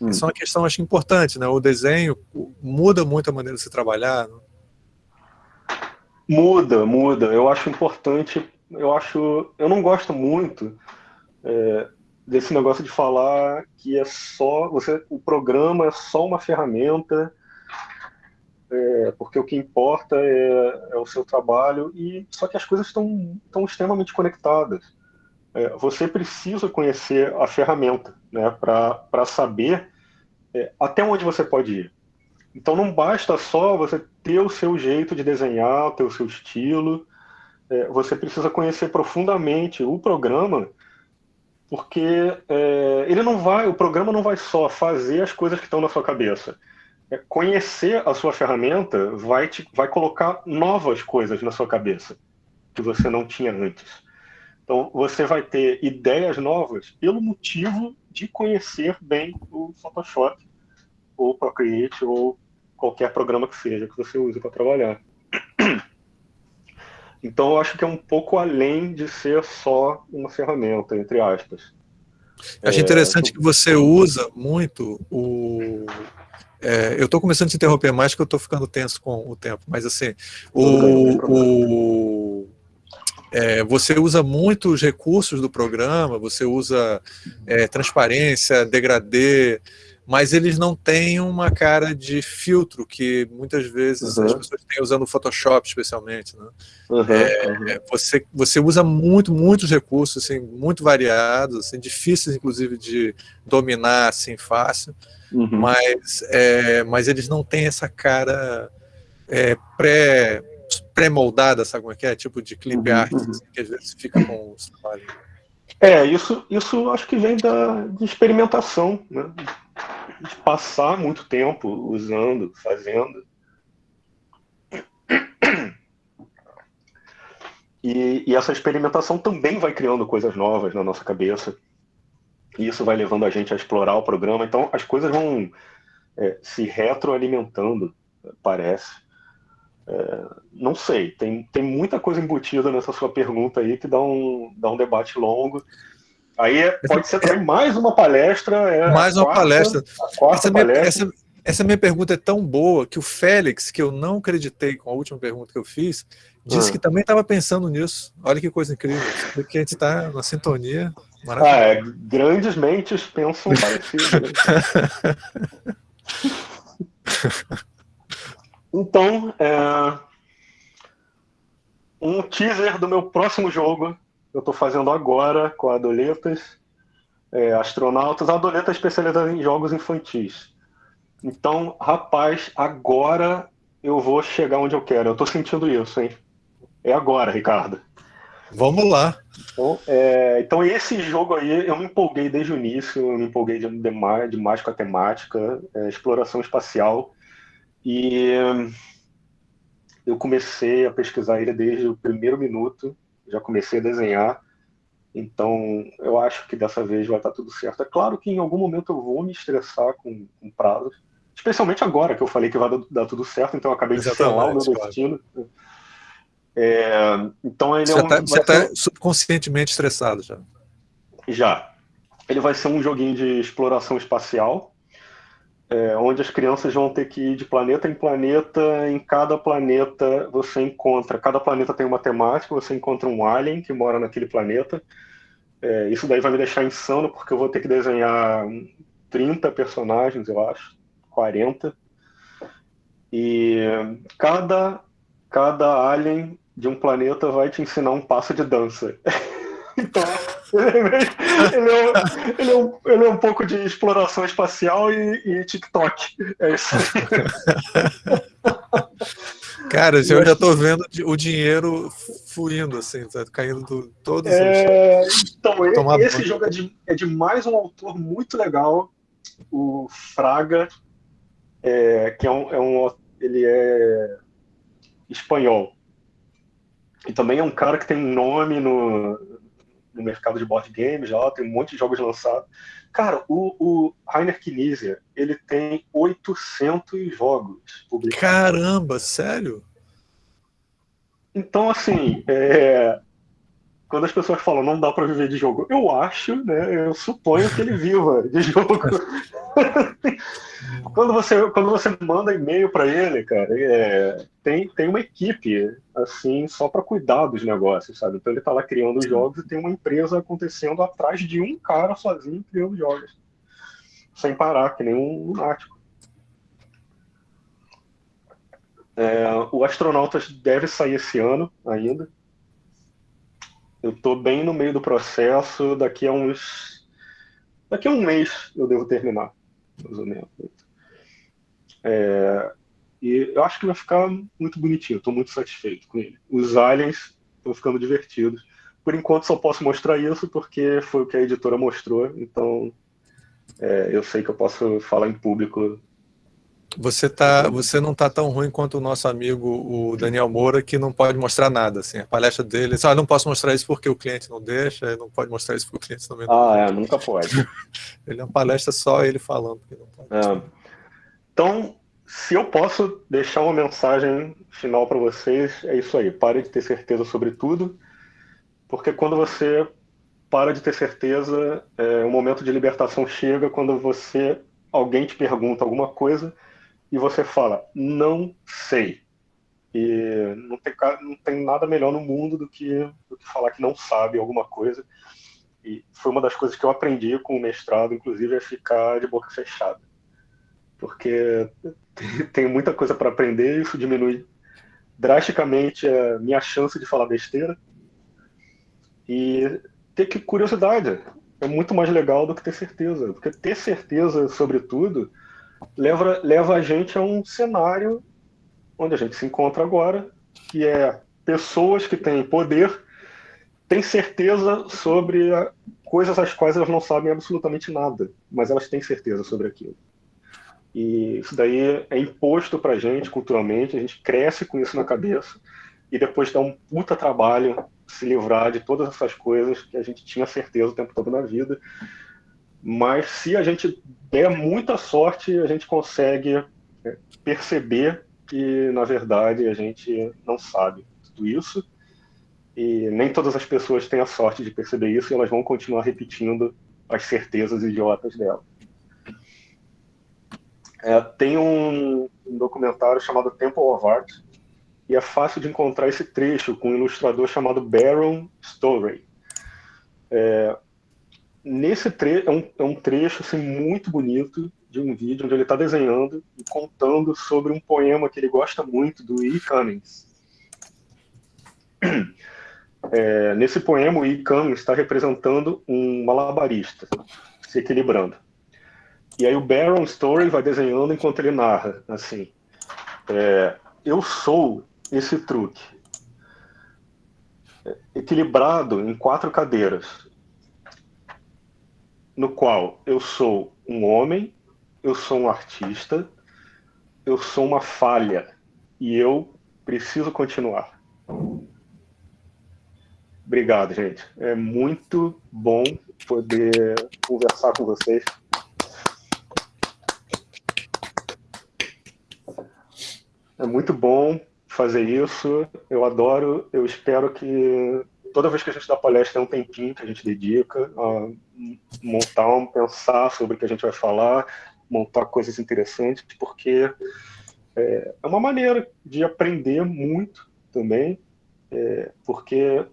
hum. isso é uma questão, acho, importante, né, o desenho muda muito a maneira de se trabalhar, né? Muda, muda, eu acho importante, eu acho, eu não gosto muito é, desse negócio de falar que é só, você, o programa é só uma ferramenta, é, porque o que importa é, é, o seu trabalho, e só que as coisas estão, estão extremamente conectadas. É, você precisa conhecer a ferramenta né, para saber é, até onde você pode ir. Então não basta só você ter o seu jeito de desenhar, ter o seu estilo, é, você precisa conhecer profundamente o programa porque é, ele não vai, o programa não vai só fazer as coisas que estão na sua cabeça. É, conhecer a sua ferramenta vai te, vai colocar novas coisas na sua cabeça que você não tinha antes. Então você vai ter ideias novas pelo motivo de conhecer bem o Photoshop ou Procreate ou qualquer programa que seja que você use para trabalhar. (clears throat) Então, eu acho que é um pouco além de ser só uma ferramenta, entre aspas. Acho é, interessante que você usa muito o... É, eu estou começando a te interromper mais que eu estou ficando tenso com o tempo, mas assim, o, o é, você usa muito os recursos do programa, você usa é, transparência, degradê, mas eles não têm uma cara de filtro que muitas vezes uhum. as pessoas têm usando o Photoshop especialmente. Né? Uhum, é, uhum. Você, você usa muito, muitos recursos, assim, muito variados, assim, difíceis inclusive de dominar assim, fácil, uhum. mas, é, mas eles não têm essa cara é, pré pré-moldada, sabe como é que é? Tipo de clip uhum, art, uhum. assim, que às vezes fica com os trabalhos. É, isso, isso acho que vem da, de experimentação, né? de passar muito tempo usando, fazendo. E, e, essa experimentação também vai criando coisas novas na nossa cabeça. E isso vai levando a gente a explorar o programa. Então, as coisas vão é, se retroalimentando, parece. É, não sei, tem, tem muita coisa embutida nessa sua pergunta aí que dá um, dá um debate longo. Aí é, pode ser também mais uma palestra. É mais uma quarta, palestra. Essa, minha, palestra. Essa, essa, minha pergunta é tão boa que o Félix, que eu não acreditei com a última pergunta que eu fiz, disse ah. que também estava pensando nisso. Olha que coisa incrível. Porque a gente está na sintonia. Ah, é, grandes mentes pensam parecido. (laughs) Então, é, um teaser do meu próximo jogo eu estou fazendo agora com a Adoletas, é, Astronautas. A Adoleta é especializada em jogos infantis. Então, rapaz, agora eu vou chegar onde eu quero. Eu estou sentindo isso, hein? É agora, Ricardo. Vamos lá. Então, é, então, esse jogo aí, eu me empolguei desde o início, eu me empolguei demais, demais com a temática, é, exploração espacial. E eu comecei a pesquisar ele desde o primeiro minuto já comecei a desenhar. Então, eu acho que dessa vez vai estar tudo certo. É claro que em algum momento eu vou me estressar com, com prazos, especialmente agora que eu falei que vai dar, tudo certo, então eu acabei de selar o meu destino. É, então ele você é um, está tá ser... subconscientemente estressado já. Já. Ele vai ser um joguinho de exploração espacial, é, onde as crianças vão ter que ir de planeta em planeta. Em cada planeta você encontra, cada planeta tem uma temática, você encontra um alien que mora naquele planeta. É, isso daí vai me deixar insano, porque eu vou ter que desenhar 30 personagens, eu acho, 40. E cada, cada alien de um planeta vai te ensinar um passo de dança. (laughs) então, (laughs) ele, é, ele, é um, ele é um pouco de exploração espacial e, e TikTok. É isso. (laughs) Cara, eu já estou vendo o dinheiro fluindo, assim, tá caindo do, todos é, os... Então, esse jogo é de, é de mais um autor muito legal, o Fraga, é, que é um, é um, ele é espanhol. E também é um cara que tem nome no, no mercado de board games já, tem um monte de jogos lançados. Cara, o, o Rainer Knizia, ele tem 800 jogos publicados. Caramba, sério? Então, assim, é, quando as pessoas falam não dá para viver de jogo, eu acho, né? Eu suponho que ele viva de (laughs) jogo. (laughs) quando você quando você manda e-mail para ele, cara, é, tem tem uma equipe assim só para cuidar dos negócios, sabe? Então ele tá lá criando os jogos e tem uma empresa acontecendo atrás de um cara sozinho criando jogos, sem parar, que nem um lunático. É, o Astronautas deve sair esse ano ainda. Eu estou bem no meio do processo, daqui a uns. Daqui a um mês eu devo terminar, mais ou menos. É, e eu acho que vai ficar muito bonitinho, estou muito satisfeito com ele. Os aliens estão ficando divertidos. Por enquanto só posso mostrar isso porque foi o que a editora mostrou, então é, eu sei que eu posso falar em público você, tá, você não está tão ruim quanto o nosso amigo, o Daniel Moura, que não pode mostrar nada. Assim, a palestra dele, ah, não posso mostrar isso porque o cliente não deixa, não pode mostrar isso porque o cliente também não Ah, é, nunca pode. (laughs) ele é uma palestra só ele falando que não pode. É. Então, se eu posso deixar uma mensagem final para vocês, é isso aí. Pare de ter certeza sobre tudo, porque quando você para de ter certeza, é, o momento de libertação chega quando você alguém te pergunta alguma coisa e você fala, não sei. E não tem, não tem nada melhor no mundo do que, do que falar que não sabe alguma coisa. E foi uma das coisas que eu aprendi com o mestrado, inclusive, é ficar de boca fechada. Porque (laughs) tem muita coisa para aprender e isso diminui drasticamente a minha chance de falar besteira. E ter que curiosidade é muito mais legal do que ter certeza. Porque ter certeza sobre tudo leva, leva a gente a um cenário onde a gente se encontra agora, que é pessoas que têm poder, têm certeza sobre coisas às quais elas não sabem absolutamente nada, mas elas têm certeza sobre aquilo. E isso daí é imposto para a gente culturalmente, a gente cresce com isso na cabeça, e depois dá um puta trabalho se livrar de todas essas coisas que a gente tinha certeza o tempo todo na vida, mas se a gente der muita sorte, a gente consegue é, perceber que, na verdade, a gente não sabe tudo isso. E nem todas as pessoas têm a sorte de perceber isso e elas vão continuar repetindo as certezas idiotas dela. É, tem um, um, documentário chamado Temple of Art, e é fácil de encontrar esse trecho com um ilustrador chamado Baron Storey. É, nesse trecho é um, é um trecho assim, muito bonito de um vídeo onde ele está desenhando e contando sobre um poema que ele gosta muito do E. Cummings. (clears throat) É, nesse poema, o E. Cummings está representando um malabarista se equilibrando. E aí o Baron Story vai desenhando enquanto ele narra, assim, é, eu sou esse truque, é, equilibrado em quatro cadeiras, no qual eu sou um homem, eu sou um artista, eu sou uma falha e eu preciso continuar. Obrigado, gente. É muito bom poder conversar com vocês. É muito bom fazer isso. Eu adoro. Eu espero que toda vez que a gente dá palestra é um tempinho que a gente dedica a montar, um, pensar sobre o que a gente vai falar, montar coisas interessantes, porque é, é uma maneira de aprender muito também, é, porque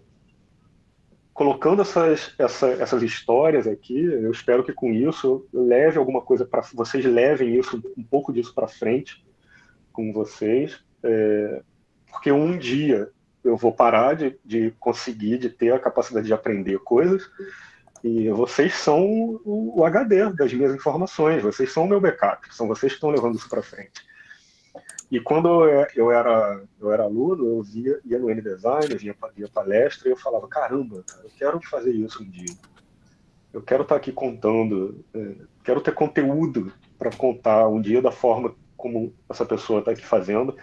colocando essas, essa, essas histórias aqui, eu espero que com isso leve alguma coisa para vocês levem isso um pouco disso para frente com vocês, é, porque um dia eu vou parar de, de conseguir, de ter a capacidade de aprender coisas, e vocês são o, HD das minhas informações, vocês são o meu backup, são vocês que estão levando isso para frente. E quando eu era, eu era aluno, eu via, ia no N-Design, via, via palestra, e eu falava, caramba, cara, eu quero fazer isso um dia. Eu quero estar tá aqui contando, é, quero ter conteúdo para contar um dia da forma como essa pessoa está aqui fazendo.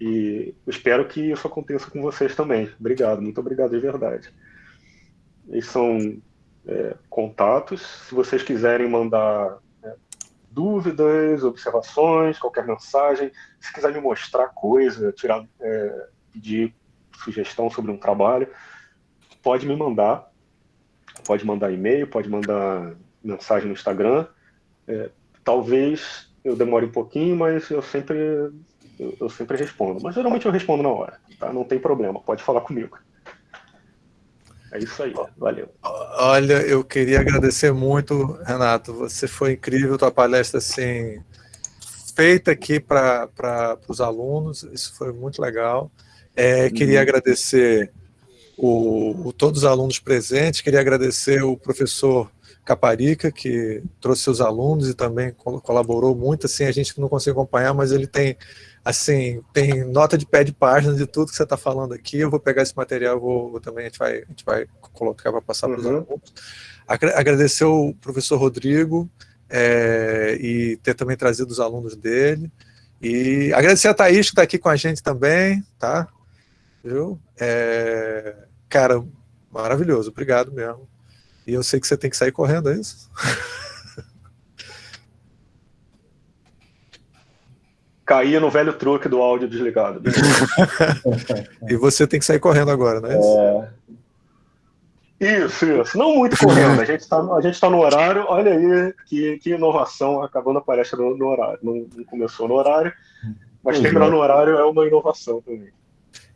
E espero que isso aconteça com vocês também. Obrigado, muito obrigado de verdade. Eles são é, contatos. Se vocês quiserem mandar é, dúvidas, observações, qualquer mensagem, se quiser me mostrar coisa, tirar, é, pedir sugestão sobre um trabalho, pode me mandar. Pode mandar e-mail, pode mandar mensagem no Instagram. É, talvez eu demore um pouquinho, mas eu sempre eu, eu, sempre respondo. Mas geralmente eu respondo na hora, tá? Não tem problema, pode falar comigo. É isso aí, valeu. Olha, eu queria agradecer muito, Renato. Você foi incrível, tua palestra assim, feita aqui para os alunos, isso foi muito legal. É, queria uhum. agradecer o, o, todos os alunos presentes, queria agradecer o professor Caparica, que trouxe seus alunos e também colaborou muito, assim, a gente não consegue acompanhar, mas ele tem assim, tem nota de pé de página de tudo que você está falando aqui. Eu vou pegar esse material, vou, também a gente vai, a gente vai colocar para passar para os uhum. alunos. Agradecer o professor Rodrigo é, e ter também trazido os alunos dele. E agradecer a Thaís que está aqui com a gente também, tá? Viu? É, cara, maravilhoso, obrigado mesmo. E eu sei que você tem que sair correndo, é isso? (laughs) caía no velho truque do áudio desligado. (laughs) e você tem que sair correndo agora, né? É... Isso, isso. Não muito correndo. A gente está tá no horário. Olha aí que, que inovação acabando a palestra no, no horário. Não, não, começou no horário, mas terminar é. no horário é uma inovação também.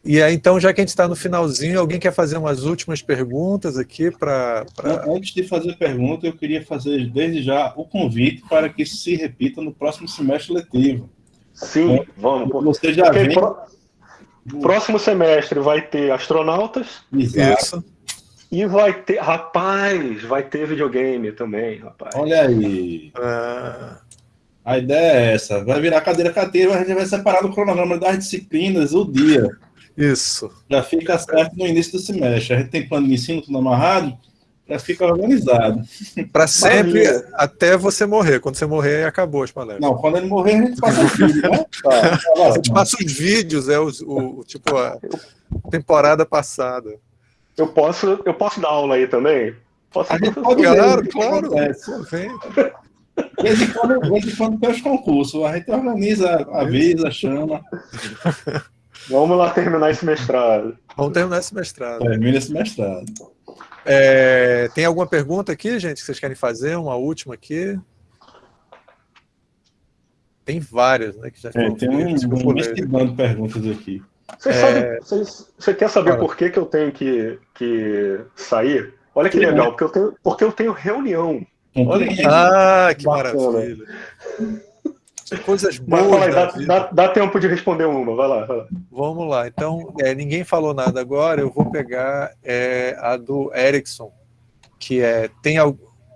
E aí, então, já que a gente está no finalzinho, alguém quer fazer umas últimas perguntas aqui para... Pra... Antes de fazer pergunta, eu queria fazer desde já o convite para que isso se repita no próximo semestre letivo. Sim, é. vamos. Você já vem... Pro... Próximo semestre vai ter astronautas. Isso. E vai ter, rapaz, vai ter videogame também, rapaz. Olha aí. Ah. A ideia é essa. Vai virar cadeira cadeira, a gente vai separar no cronograma das disciplinas o dia. Isso. Já fica certo no início do semestre. A gente tem plano de ensino tudo amarrado já fica organizado. Para sempre, Maravilha. até você morrer. Quando você morrer, acabou as palestras. Não, quando ele morrer, a gente passa os vídeos, né? (laughs) Tá, tá a gente passa os vídeos, é o, o, tipo a temporada passada. Eu posso, eu posso dar aula aí também? Posso a gente pode claro, claro. Vem. De vez em quando, em quando tem os concursos, a gente organiza, avisa, chama. Vamos lá terminar esse mestrado. Vamos terminar esse mestrado. Termina esse mestrado. É, tem alguma pergunta aqui, gente, que vocês querem fazer? Uma última aqui? Tem várias, né? Que já é, tem um, um perguntas aqui. Você, é... sabe, você, você quer saber por que, que eu tenho que, que sair? Olha que legal, porque eu tenho, porque eu tenho reunião. Olha que ah, que bacana. maravilha. Coisas boas. Aí, dá, dá, dá, tempo de responder uma, vai lá. Vai lá. Vamos lá. Então, é, ninguém falou nada agora, eu vou pegar é, a do Erickson, que é tem,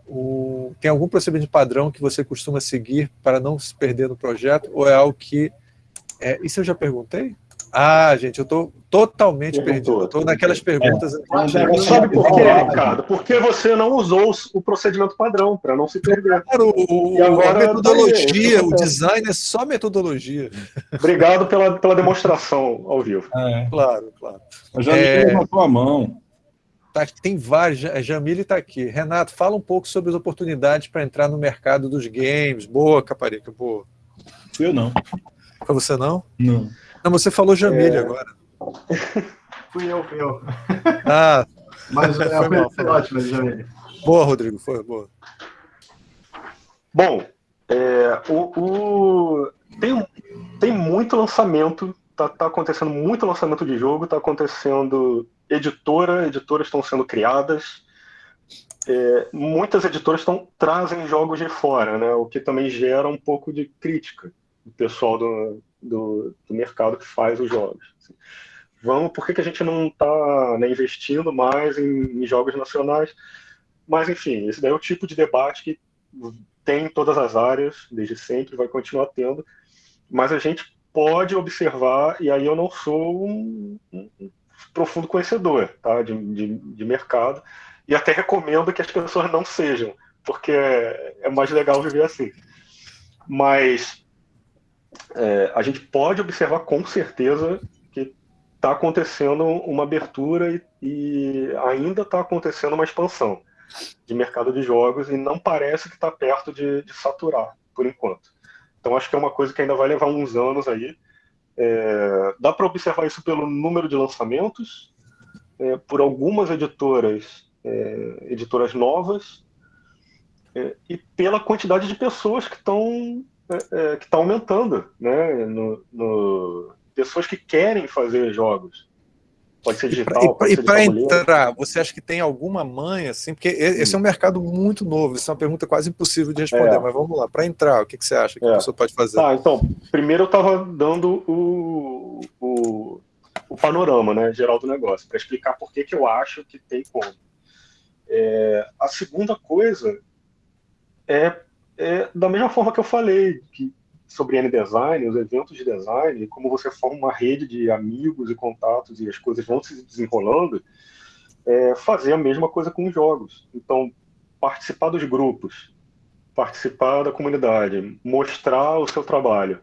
o, tem algum procedimento padrão que você costuma seguir para não se perder no projeto, ou é algo que. É, isso eu já perguntei? Ah, gente, eu estou totalmente perdido. Estou naquelas perguntas. É. Sabe por quê, Ricardo? Porque você não usou o procedimento padrão para não se perder. Claro, o, agora, a metodologia, o design é só metodologia. Obrigado pela, pela demonstração ao vivo. É. Claro, claro. A Jamile é... levantou a mão. Tá, tem vários. A Jamile está aqui. Renato, fala um pouco sobre as oportunidades para entrar no mercado dos games. Boa, Caparica, boa. Eu não. Foi você não? Não. Não, você falou Jamile é... agora. (laughs) fui eu, fui eu. Ah, mas (laughs) é, foi, mal, foi ótimo, Jamile. Boa, Rodrigo, foi boa. Bom, é, o, o, tem, tem muito lançamento, tá, tá acontecendo muito lançamento de jogo, tá acontecendo editora, editoras estão sendo criadas, é, muitas editoras estão trazem jogos de fora, né? O que também gera um pouco de crítica do pessoal do, do, do mercado que faz os jogos. Assim. Vamos, por que, que a gente não está né, investindo mais em, em, jogos nacionais? Mas, enfim, esse daí é o tipo de debate que tem em todas as áreas, desde sempre, vai continuar tendo, mas a gente pode observar, e aí eu não sou um, um profundo conhecedor tá, de, de, de mercado, e até recomendo que as pessoas não sejam, porque é, é mais legal viver assim. Mas é, a gente pode observar com certeza que está acontecendo uma abertura e, e ainda está acontecendo uma expansão. de mercado de jogos e não parece que está perto de, de, saturar, por enquanto. Então acho que é uma coisa que ainda vai levar uns anos aí. É, dá para observar isso pelo número de lançamentos, é, por algumas editoras, é, editoras novas, é, e pela quantidade de pessoas que estão é, é, que está aumentando, né? No, no, pessoas que querem fazer jogos. Pode ser digital. E para entrar, você acha que tem alguma manha, assim? Porque esse é um mercado muito novo, isso é uma pergunta quase impossível de responder, é. mas vamos lá. Para entrar, o que, que você acha que é. a pessoa pode fazer? Tá, então, primeiro eu estava dando o, o, o, panorama né, geral do negócio, para explicar por que, que eu acho que tem como. É, a segunda coisa é, é, da mesma forma que eu falei, que sobre N-Design, os eventos de design, como você forma uma rede de amigos e contatos e as coisas vão se desenrolando, é, fazer a mesma coisa com os jogos. Então, participar dos grupos, participar da comunidade, mostrar o seu trabalho,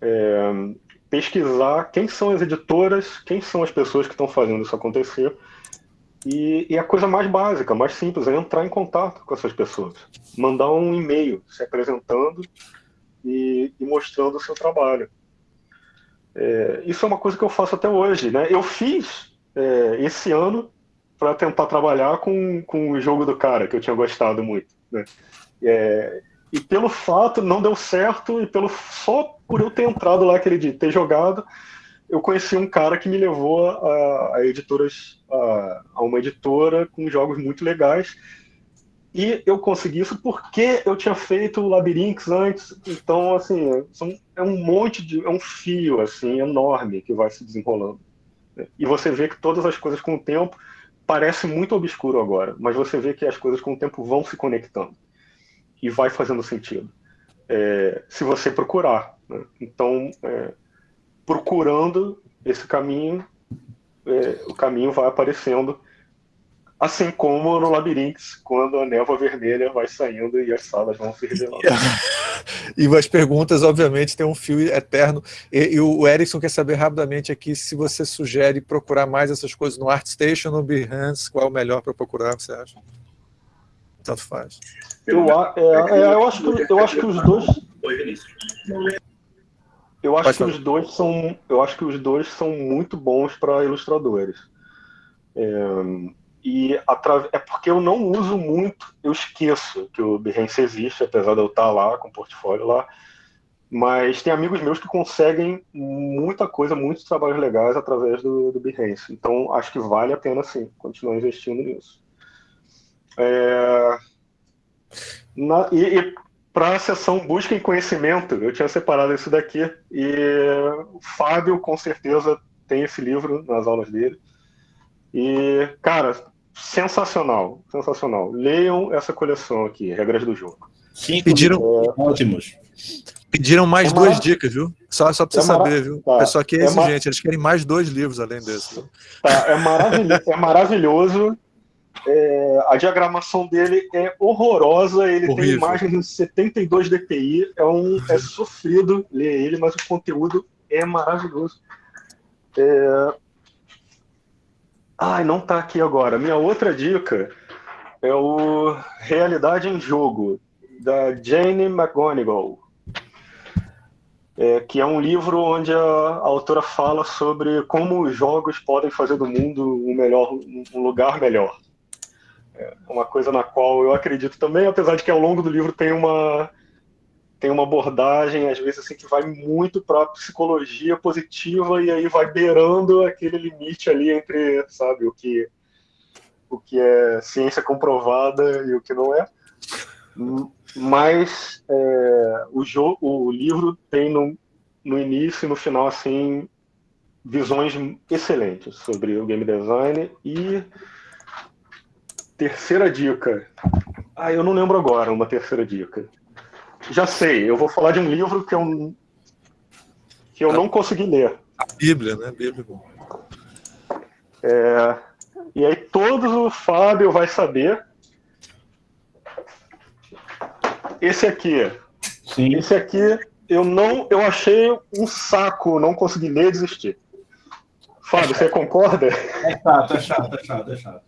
é, pesquisar quem são as editoras, quem são as pessoas que estão fazendo isso acontecer. E, e a coisa mais básica, mais simples, é entrar em contato com essas pessoas. Mandar um e-mail se apresentando e, e mostrando o seu trabalho. É, isso é uma coisa que eu faço até hoje. Né? Eu fiz é, esse ano para tentar trabalhar com, com o jogo do cara, que eu tinha gostado muito. Né? É, e pelo fato, não deu certo, e pelo só por eu ter entrado lá aquele dia, ter jogado, eu conheci um cara que me levou a, a editoras, a, a uma editora com jogos muito legais, e eu consegui isso porque eu tinha feito Labirintos antes. Então, assim, são, é um monte de. É um fio, assim, enorme que vai se desenrolando. E você vê que todas as coisas com o tempo parece muito obscuro agora, mas você vê que as coisas com o tempo vão se conectando e vai fazendo sentido. É, se você procurar. Né? Então, é, procurando esse caminho, é, o caminho vai aparecendo Assim como no Labirintos, quando a névoa vermelha vai saindo e as salas vão se revelando. (laughs) e as perguntas, obviamente, tem um fio eterno. E, e, o Erickson quer saber rapidamente aqui se você sugere procurar mais essas coisas no ArtStation ou no Behance, qual é o melhor para procurar, você acha? Tanto faz. Eu, é, é, eu, acho, que, eu acho que os dois. Eu acho que os dois são. Eu acho que os dois são muito bons para ilustradores. É, e é porque eu não uso muito, eu esqueço que o Behance existe, apesar de eu estar lá com o portfólio lá. Mas tem amigos meus que conseguem muita coisa, muitos trabalhos legais através do, do Behance. Então acho que vale a pena sim continuar investindo nisso. É... Na... E, e para a sessão Busca em Conhecimento, eu tinha separado isso daqui. E o Fábio, com certeza, tem esse livro nas aulas dele. E, cara, sensacional, sensacional. Leiam essa coleção aqui, Regras do Jogo. Cinco pediram, é... ótimos. Pediram mais é duas dicas, viu? Só, só pra você é saber, viu? Tá. O pessoal aqui é, é exigente, eles querem mais dois livros além desse. Tá, é, maravilhoso. é maravilhoso. É, a diagramação dele é horrorosa, ele Horrível. tem imagens em 72 dpi, é, um, é sofrido ler ele, mas o conteúdo é maravilhoso. É, Ai, não tá aqui agora. Minha outra dica é o Realidade em Jogo, da Jane McGonigal. É, que é um livro onde a, a, autora fala sobre como os jogos podem fazer do mundo um, melhor, um lugar melhor. Uma coisa na qual eu acredito também, apesar de que ao longo do livro tem uma, tem uma abordagem, às vezes, assim, que vai muito para psicologia positiva e aí vai beirando aquele limite ali entre, sabe, o que, o que é ciência comprovada e o que não é. Mas é, o, jogo, o livro tem no, no início e no final, assim, visões excelentes sobre o game design e terceira dica. Ah, eu não lembro agora uma terceira dica. Já sei, eu vou falar de um livro que eu, que eu não consegui ler. A Bíblia, né? Bíblia. É, e aí todos o Fábio vai saber. Esse aqui. Sim. Esse aqui eu não, eu achei um saco, não consegui ler e desistir. Fábio, é você concorda? É chato, é chato, é chato, é chato.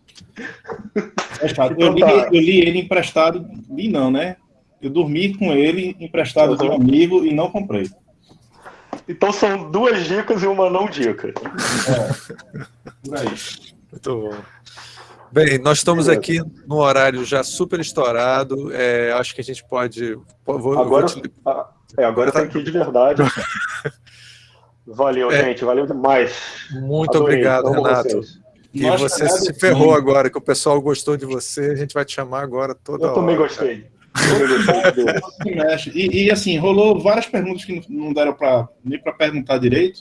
Fechado. Eu, li, eu li ele emprestado, li não, né? Eu dormi com ele emprestado uhum. de um amigo e não comprei. Então são duas dicas e uma não dica. É. Por aí. Muito bom. Bem, nós estamos aqui no horário já super estourado. É, acho que a gente pode. Vou, agora vou te... Ah, é, agora tá aqui de verdade. (laughs) Valeu, é. gente. Valeu demais. Muito Adorei. obrigado, Renato. E Nós você se ferrou agora, que o pessoal gostou de você. A gente vai te chamar agora toda Eu hora. Eu também gostei. (laughs) e, e, assim, rolou várias perguntas que não deram para nem para perguntar direito.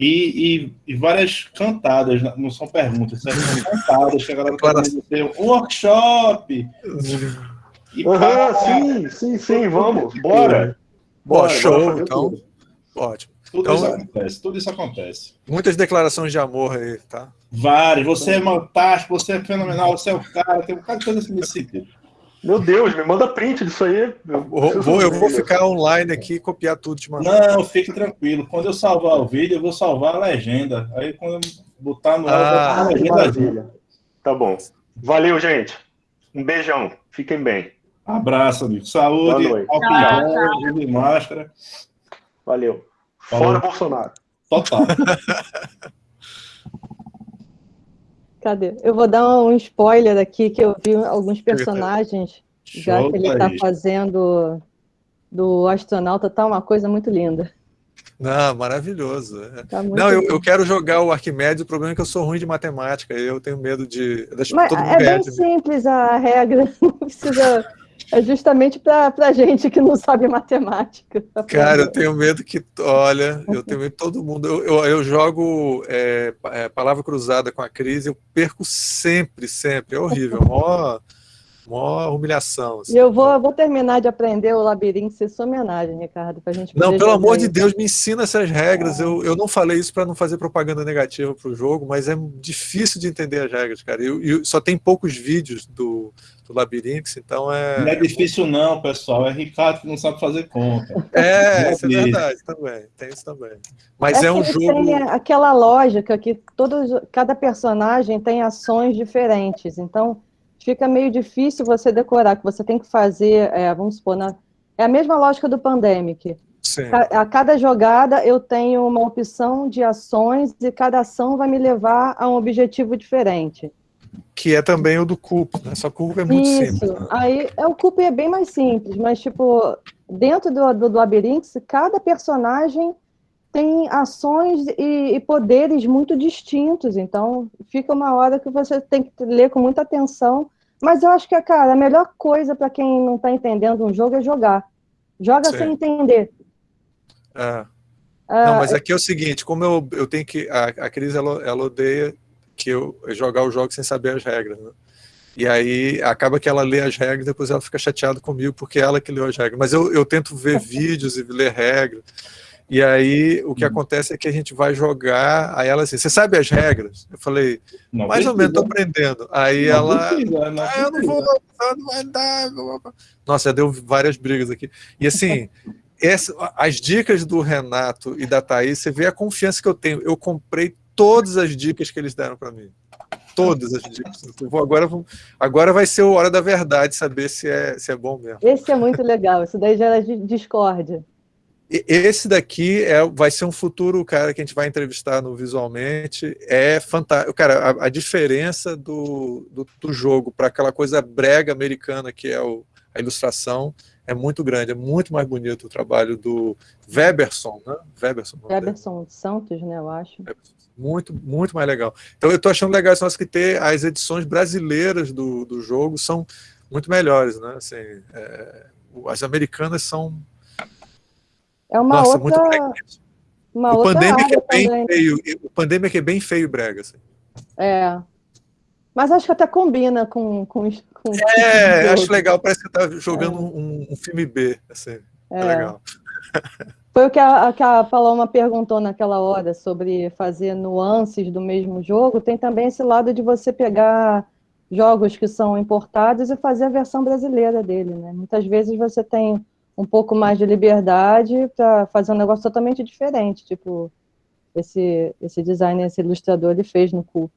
E, e, e, várias cantadas, não são perguntas, são cantadas que a galera tá um workshop. E, uhum, sim, sim, sim, vamos, bora. Bora, show, então. Tudo. Ótimo. Tudo então, isso acontece, tudo isso acontece. Muitas declarações de amor aí, tá? Várias. Você é fantástico, você é fenomenal, você é o cara, tem um bocado de coisa assim nesse sentido. Meu Deus, me manda print disso aí. Eu vou, eu vou ficar online aqui e copiar tudo de mandar. Não, fique tranquilo. Quando eu salvar o vídeo, eu vou salvar a legenda. Aí quando eu botar no ar, ah, a legenda. Tá bom. Valeu, gente. Um beijão. Fiquem bem. Abraço, amigo. Saúde, álcool de máscara. Valeu. Fora Falou. Bolsonaro. Total. (laughs) Cadê? Eu vou dar um spoiler aqui, que eu vi alguns personagens, Show já que ele está fazendo do astronauta, tá uma coisa muito linda. Não, maravilhoso. Tá não, eu, eu, quero jogar o Arquimedes, o problema é que eu sou ruim de matemática, eu tenho medo de... Mas é bem simples a regra, (laughs) não precisa é justamente para a gente que não sabe matemática. Cara, eu tenho medo que, olha, eu tenho medo todo mundo. Eu, eu, eu jogo é, é, palavra cruzada com a crise, eu perco sempre, sempre. É horrível, mó, mó humilhação. Assim. E eu vou, vou terminar de aprender o labirinto, se sua homenagem, Ricardo, para a gente Não, pelo amor de Deus, me ensina essas regras. Eu, eu não falei isso para não fazer propaganda negativa para o jogo, mas é difícil de entender as regras, cara. E só tem poucos vídeos do do Labirinto, então é... Não é difícil não, pessoal, é Ricardo que não sabe fazer conta. É, é isso é verdade também, tem isso também. Mas é, é um jogo... Tem aquela lógica que todos, cada personagem tem ações diferentes, então fica meio difícil você decorar, que você tem que fazer, é, vamos supor, na, é a mesma lógica do Pandemic. Sim. A cada jogada eu tenho uma opção de ações e cada ação vai me levar a um objetivo diferente que é também o do Coop, né? Só que o Coop é muito Isso. simples. Né? Aí, é, o Coop é bem mais simples, mas, tipo, dentro do, do, do labirinto, cada personagem tem ações e, e, poderes muito distintos, então fica uma hora que você tem que ler com muita atenção. Mas eu acho que, cara, a melhor coisa para quem não está entendendo um jogo é jogar. Joga Sim. sem entender. É. Ah, não, mas aqui é o seguinte, como eu, eu tenho que... A, a Cris, ela, ela odeia que eu jogar o jogo sem saber as regras, né? E aí acaba que ela lê as regras, depois ela fica chateada comigo porque ela que leu as regras. Mas eu, eu tento ver (laughs) vídeos e ler regras. E aí o que uhum. acontece é que a gente vai jogar, aí ela assim, você sabe as regras? Eu falei, não mais precisa. ou menos, tô aprendendo. Aí não ela, precisa, não ah, eu não vou, não vai dar. Nossa, já deu várias brigas aqui. E assim, (laughs) essa, as dicas do Renato e da Thaís, você vê a confiança que eu tenho. Eu comprei todas as dicas que eles deram para mim. Todas as dicas. Vou, agora, agora vai ser a hora da verdade, saber se é, se é bom mesmo. Esse é muito legal, isso daí gera discórdia. Esse daqui é, vai ser um futuro cara que a gente vai entrevistar no Visualmente. É fantástico. Cara, a, a diferença do, do, do jogo para aquela coisa brega americana que é o, a ilustração é muito grande, é muito mais bonito o trabalho do Weberson, né? Weberson, Weberson Santos, né, eu acho. Muito, muito mais legal. Então eu estou achando legal isso, que ter as edições brasileiras do, do jogo são muito melhores, né? Assim, é, as americanas são... É uma Nossa, outra... Muito uma o Pandemic é bem também. feio, o Pandemic é bem feio brega, assim. É, mas acho que até combina com... com, com é, acho legal, parece que você está jogando é. um, um, filme B, assim, é, é legal. Foi o que a, que a Paloma perguntou naquela hora sobre fazer nuances do mesmo jogo. Tem também esse lado de você pegar jogos que são importados e fazer a versão brasileira dele, né? Muitas vezes você tem um pouco mais de liberdade para fazer um negócio totalmente diferente, tipo esse esse designer, esse ilustrador ele fez no Coop.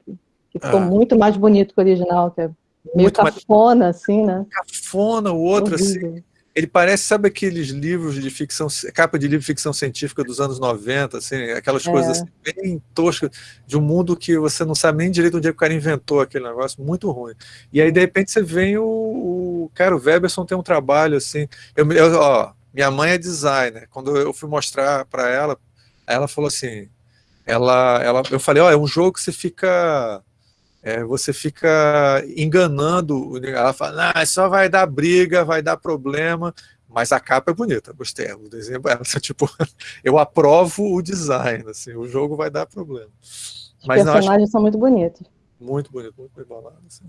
que ficou ah. muito mais bonito que o original, que é meio muito cafona, mais... assim, né? Cafona, o outro, assim, ele parece, sabe aqueles livros de ficção, capa de livro de ficção científica dos anos 90, assim, aquelas é. coisas assim, bem toscas, de um mundo que você não sabe nem direito onde é que o cara inventou aquele negócio, muito ruim. E aí, de repente, você vem o, o cara, o Weberson tem um trabalho, assim, eu, eu, ó, minha mãe é designer, quando eu fui mostrar para ela, ela falou assim, ela, ela, eu falei, ó, é um jogo que você fica é, você fica enganando, ela fala, ah, só vai dar briga, vai dar problema, mas a capa é bonita, gostei, o desenho é (laughs) tipo, eu aprovo o design, assim, o jogo vai dar problema. Os mas personagens acho... são muito bonitos. Muito bonito, muito bem bolado, assim.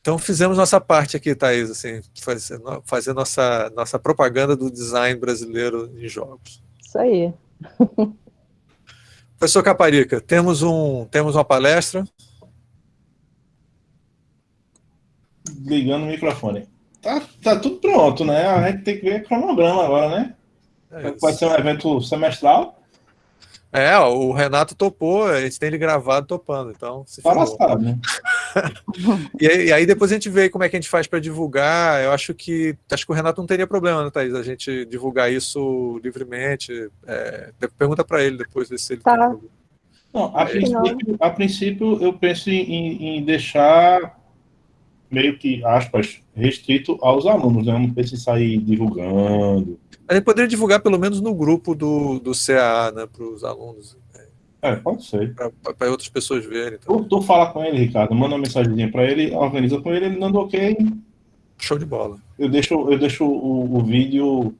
Então fizemos nossa parte aqui, Thaís, assim, fazer, fazer nossa, nossa propaganda do design brasileiro em jogos. Isso aí. (laughs) Professor Caparica, temos, um, temos uma palestra ligando o microfone. Tá, tá tudo pronto, né? A gente tem que ver cronograma agora, né? É Vai ser um evento semestral. É, o Renato topou, a gente tem ele gravado topando, então se Fala né? (laughs) e, aí, e aí depois a gente vê como é que a gente faz para divulgar. Eu acho que acho que o Renato não teria problema, né, Thaís? A gente divulgar isso livremente. É, pergunta para ele depois se ele tá. tem problema. Não, a, princípio, a princípio eu penso em, em deixar meio que, aspas, restrito aos alunos, né? Não precisa sair divulgando. A gente poderia divulgar pelo menos no grupo do, do CAA, né, para os alunos. É, pode ser. Para outras pessoas verem. Tu, tu fala com ele, Ricardo, manda uma mensagem para ele, organiza com ele, ele dando ok. Show de bola. Eu deixo, eu deixo o, o vídeo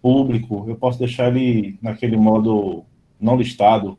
público, eu posso deixar ele naquele modo não listado,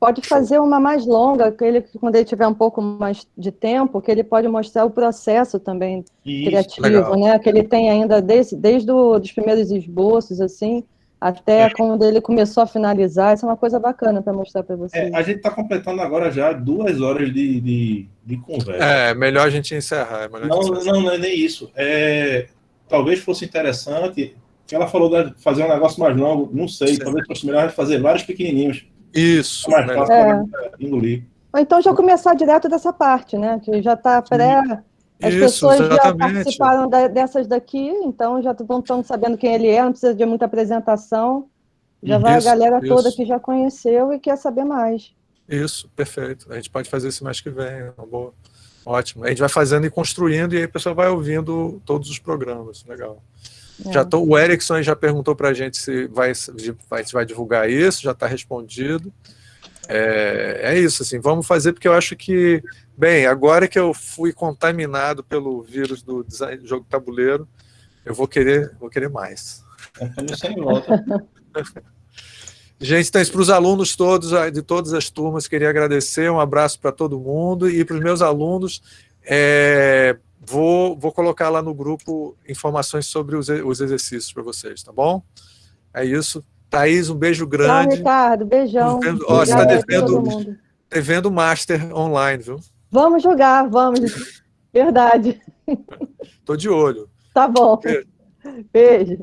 Pode fazer uma mais longa, que ele, quando ele tiver um pouco mais de tempo, que ele pode mostrar o processo também Isso, criativo, legal. né? Que ele tem ainda desde, desde os primeiros esboços, assim, até é. quando ele começou a finalizar. Isso é uma coisa bacana para mostrar para vocês. É, a gente está completando agora já duas horas de, de, de, conversa. É, melhor a gente encerrar. É não, encerrar. não, não é nem isso. É, talvez fosse interessante, ela falou de fazer um negócio mais longo, não sei, Sim. talvez fosse melhor fazer vários pequenininhos isso. Mais fácil é. engolir. Ou então já começar direto dessa parte, né? Que já está pré. As Isso, pessoas exatamente. já participaram da, dessas daqui, então já estão sabendo quem ele é, não precisa de muita apresentação. Já isso, vai a galera isso. toda que já conheceu e quer saber mais. Isso, perfeito. A gente pode fazer isso mais que vem, uma boa. Ótimo. A gente vai fazendo e construindo, e aí a pessoa vai ouvindo todos os programas. Legal. É. Já tô, o Erickson já perguntou para a gente se vai, vai, se vai divulgar isso, já está respondido. É, é, isso, assim, vamos fazer, porque eu acho que, bem, agora que eu fui contaminado pelo vírus do design, jogo tabuleiro, eu vou querer, vou querer mais. (laughs) Gente, então, para os alunos todos, de todas as turmas, queria agradecer, um abraço para todo mundo, e para os meus alunos, é, Vou, vou colocar lá no grupo informações sobre os, os exercícios para vocês, tá bom? É isso. Thaís, um beijo grande. Tchau, Ricardo. Beijão. Ó, você está devendo, devendo Master online, viu? Vamos jogar, vamos. (laughs) Verdade. Tô de olho. Tá bom. Beijo. Beijo.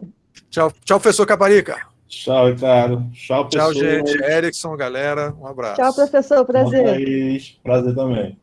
Tchau, tchau, professor Caparica. Tchau, Ricardo. Tchau, pessoal. Tchau, gente. Erickson, galera, um abraço. Tchau, professor. Prazer. Prazer também.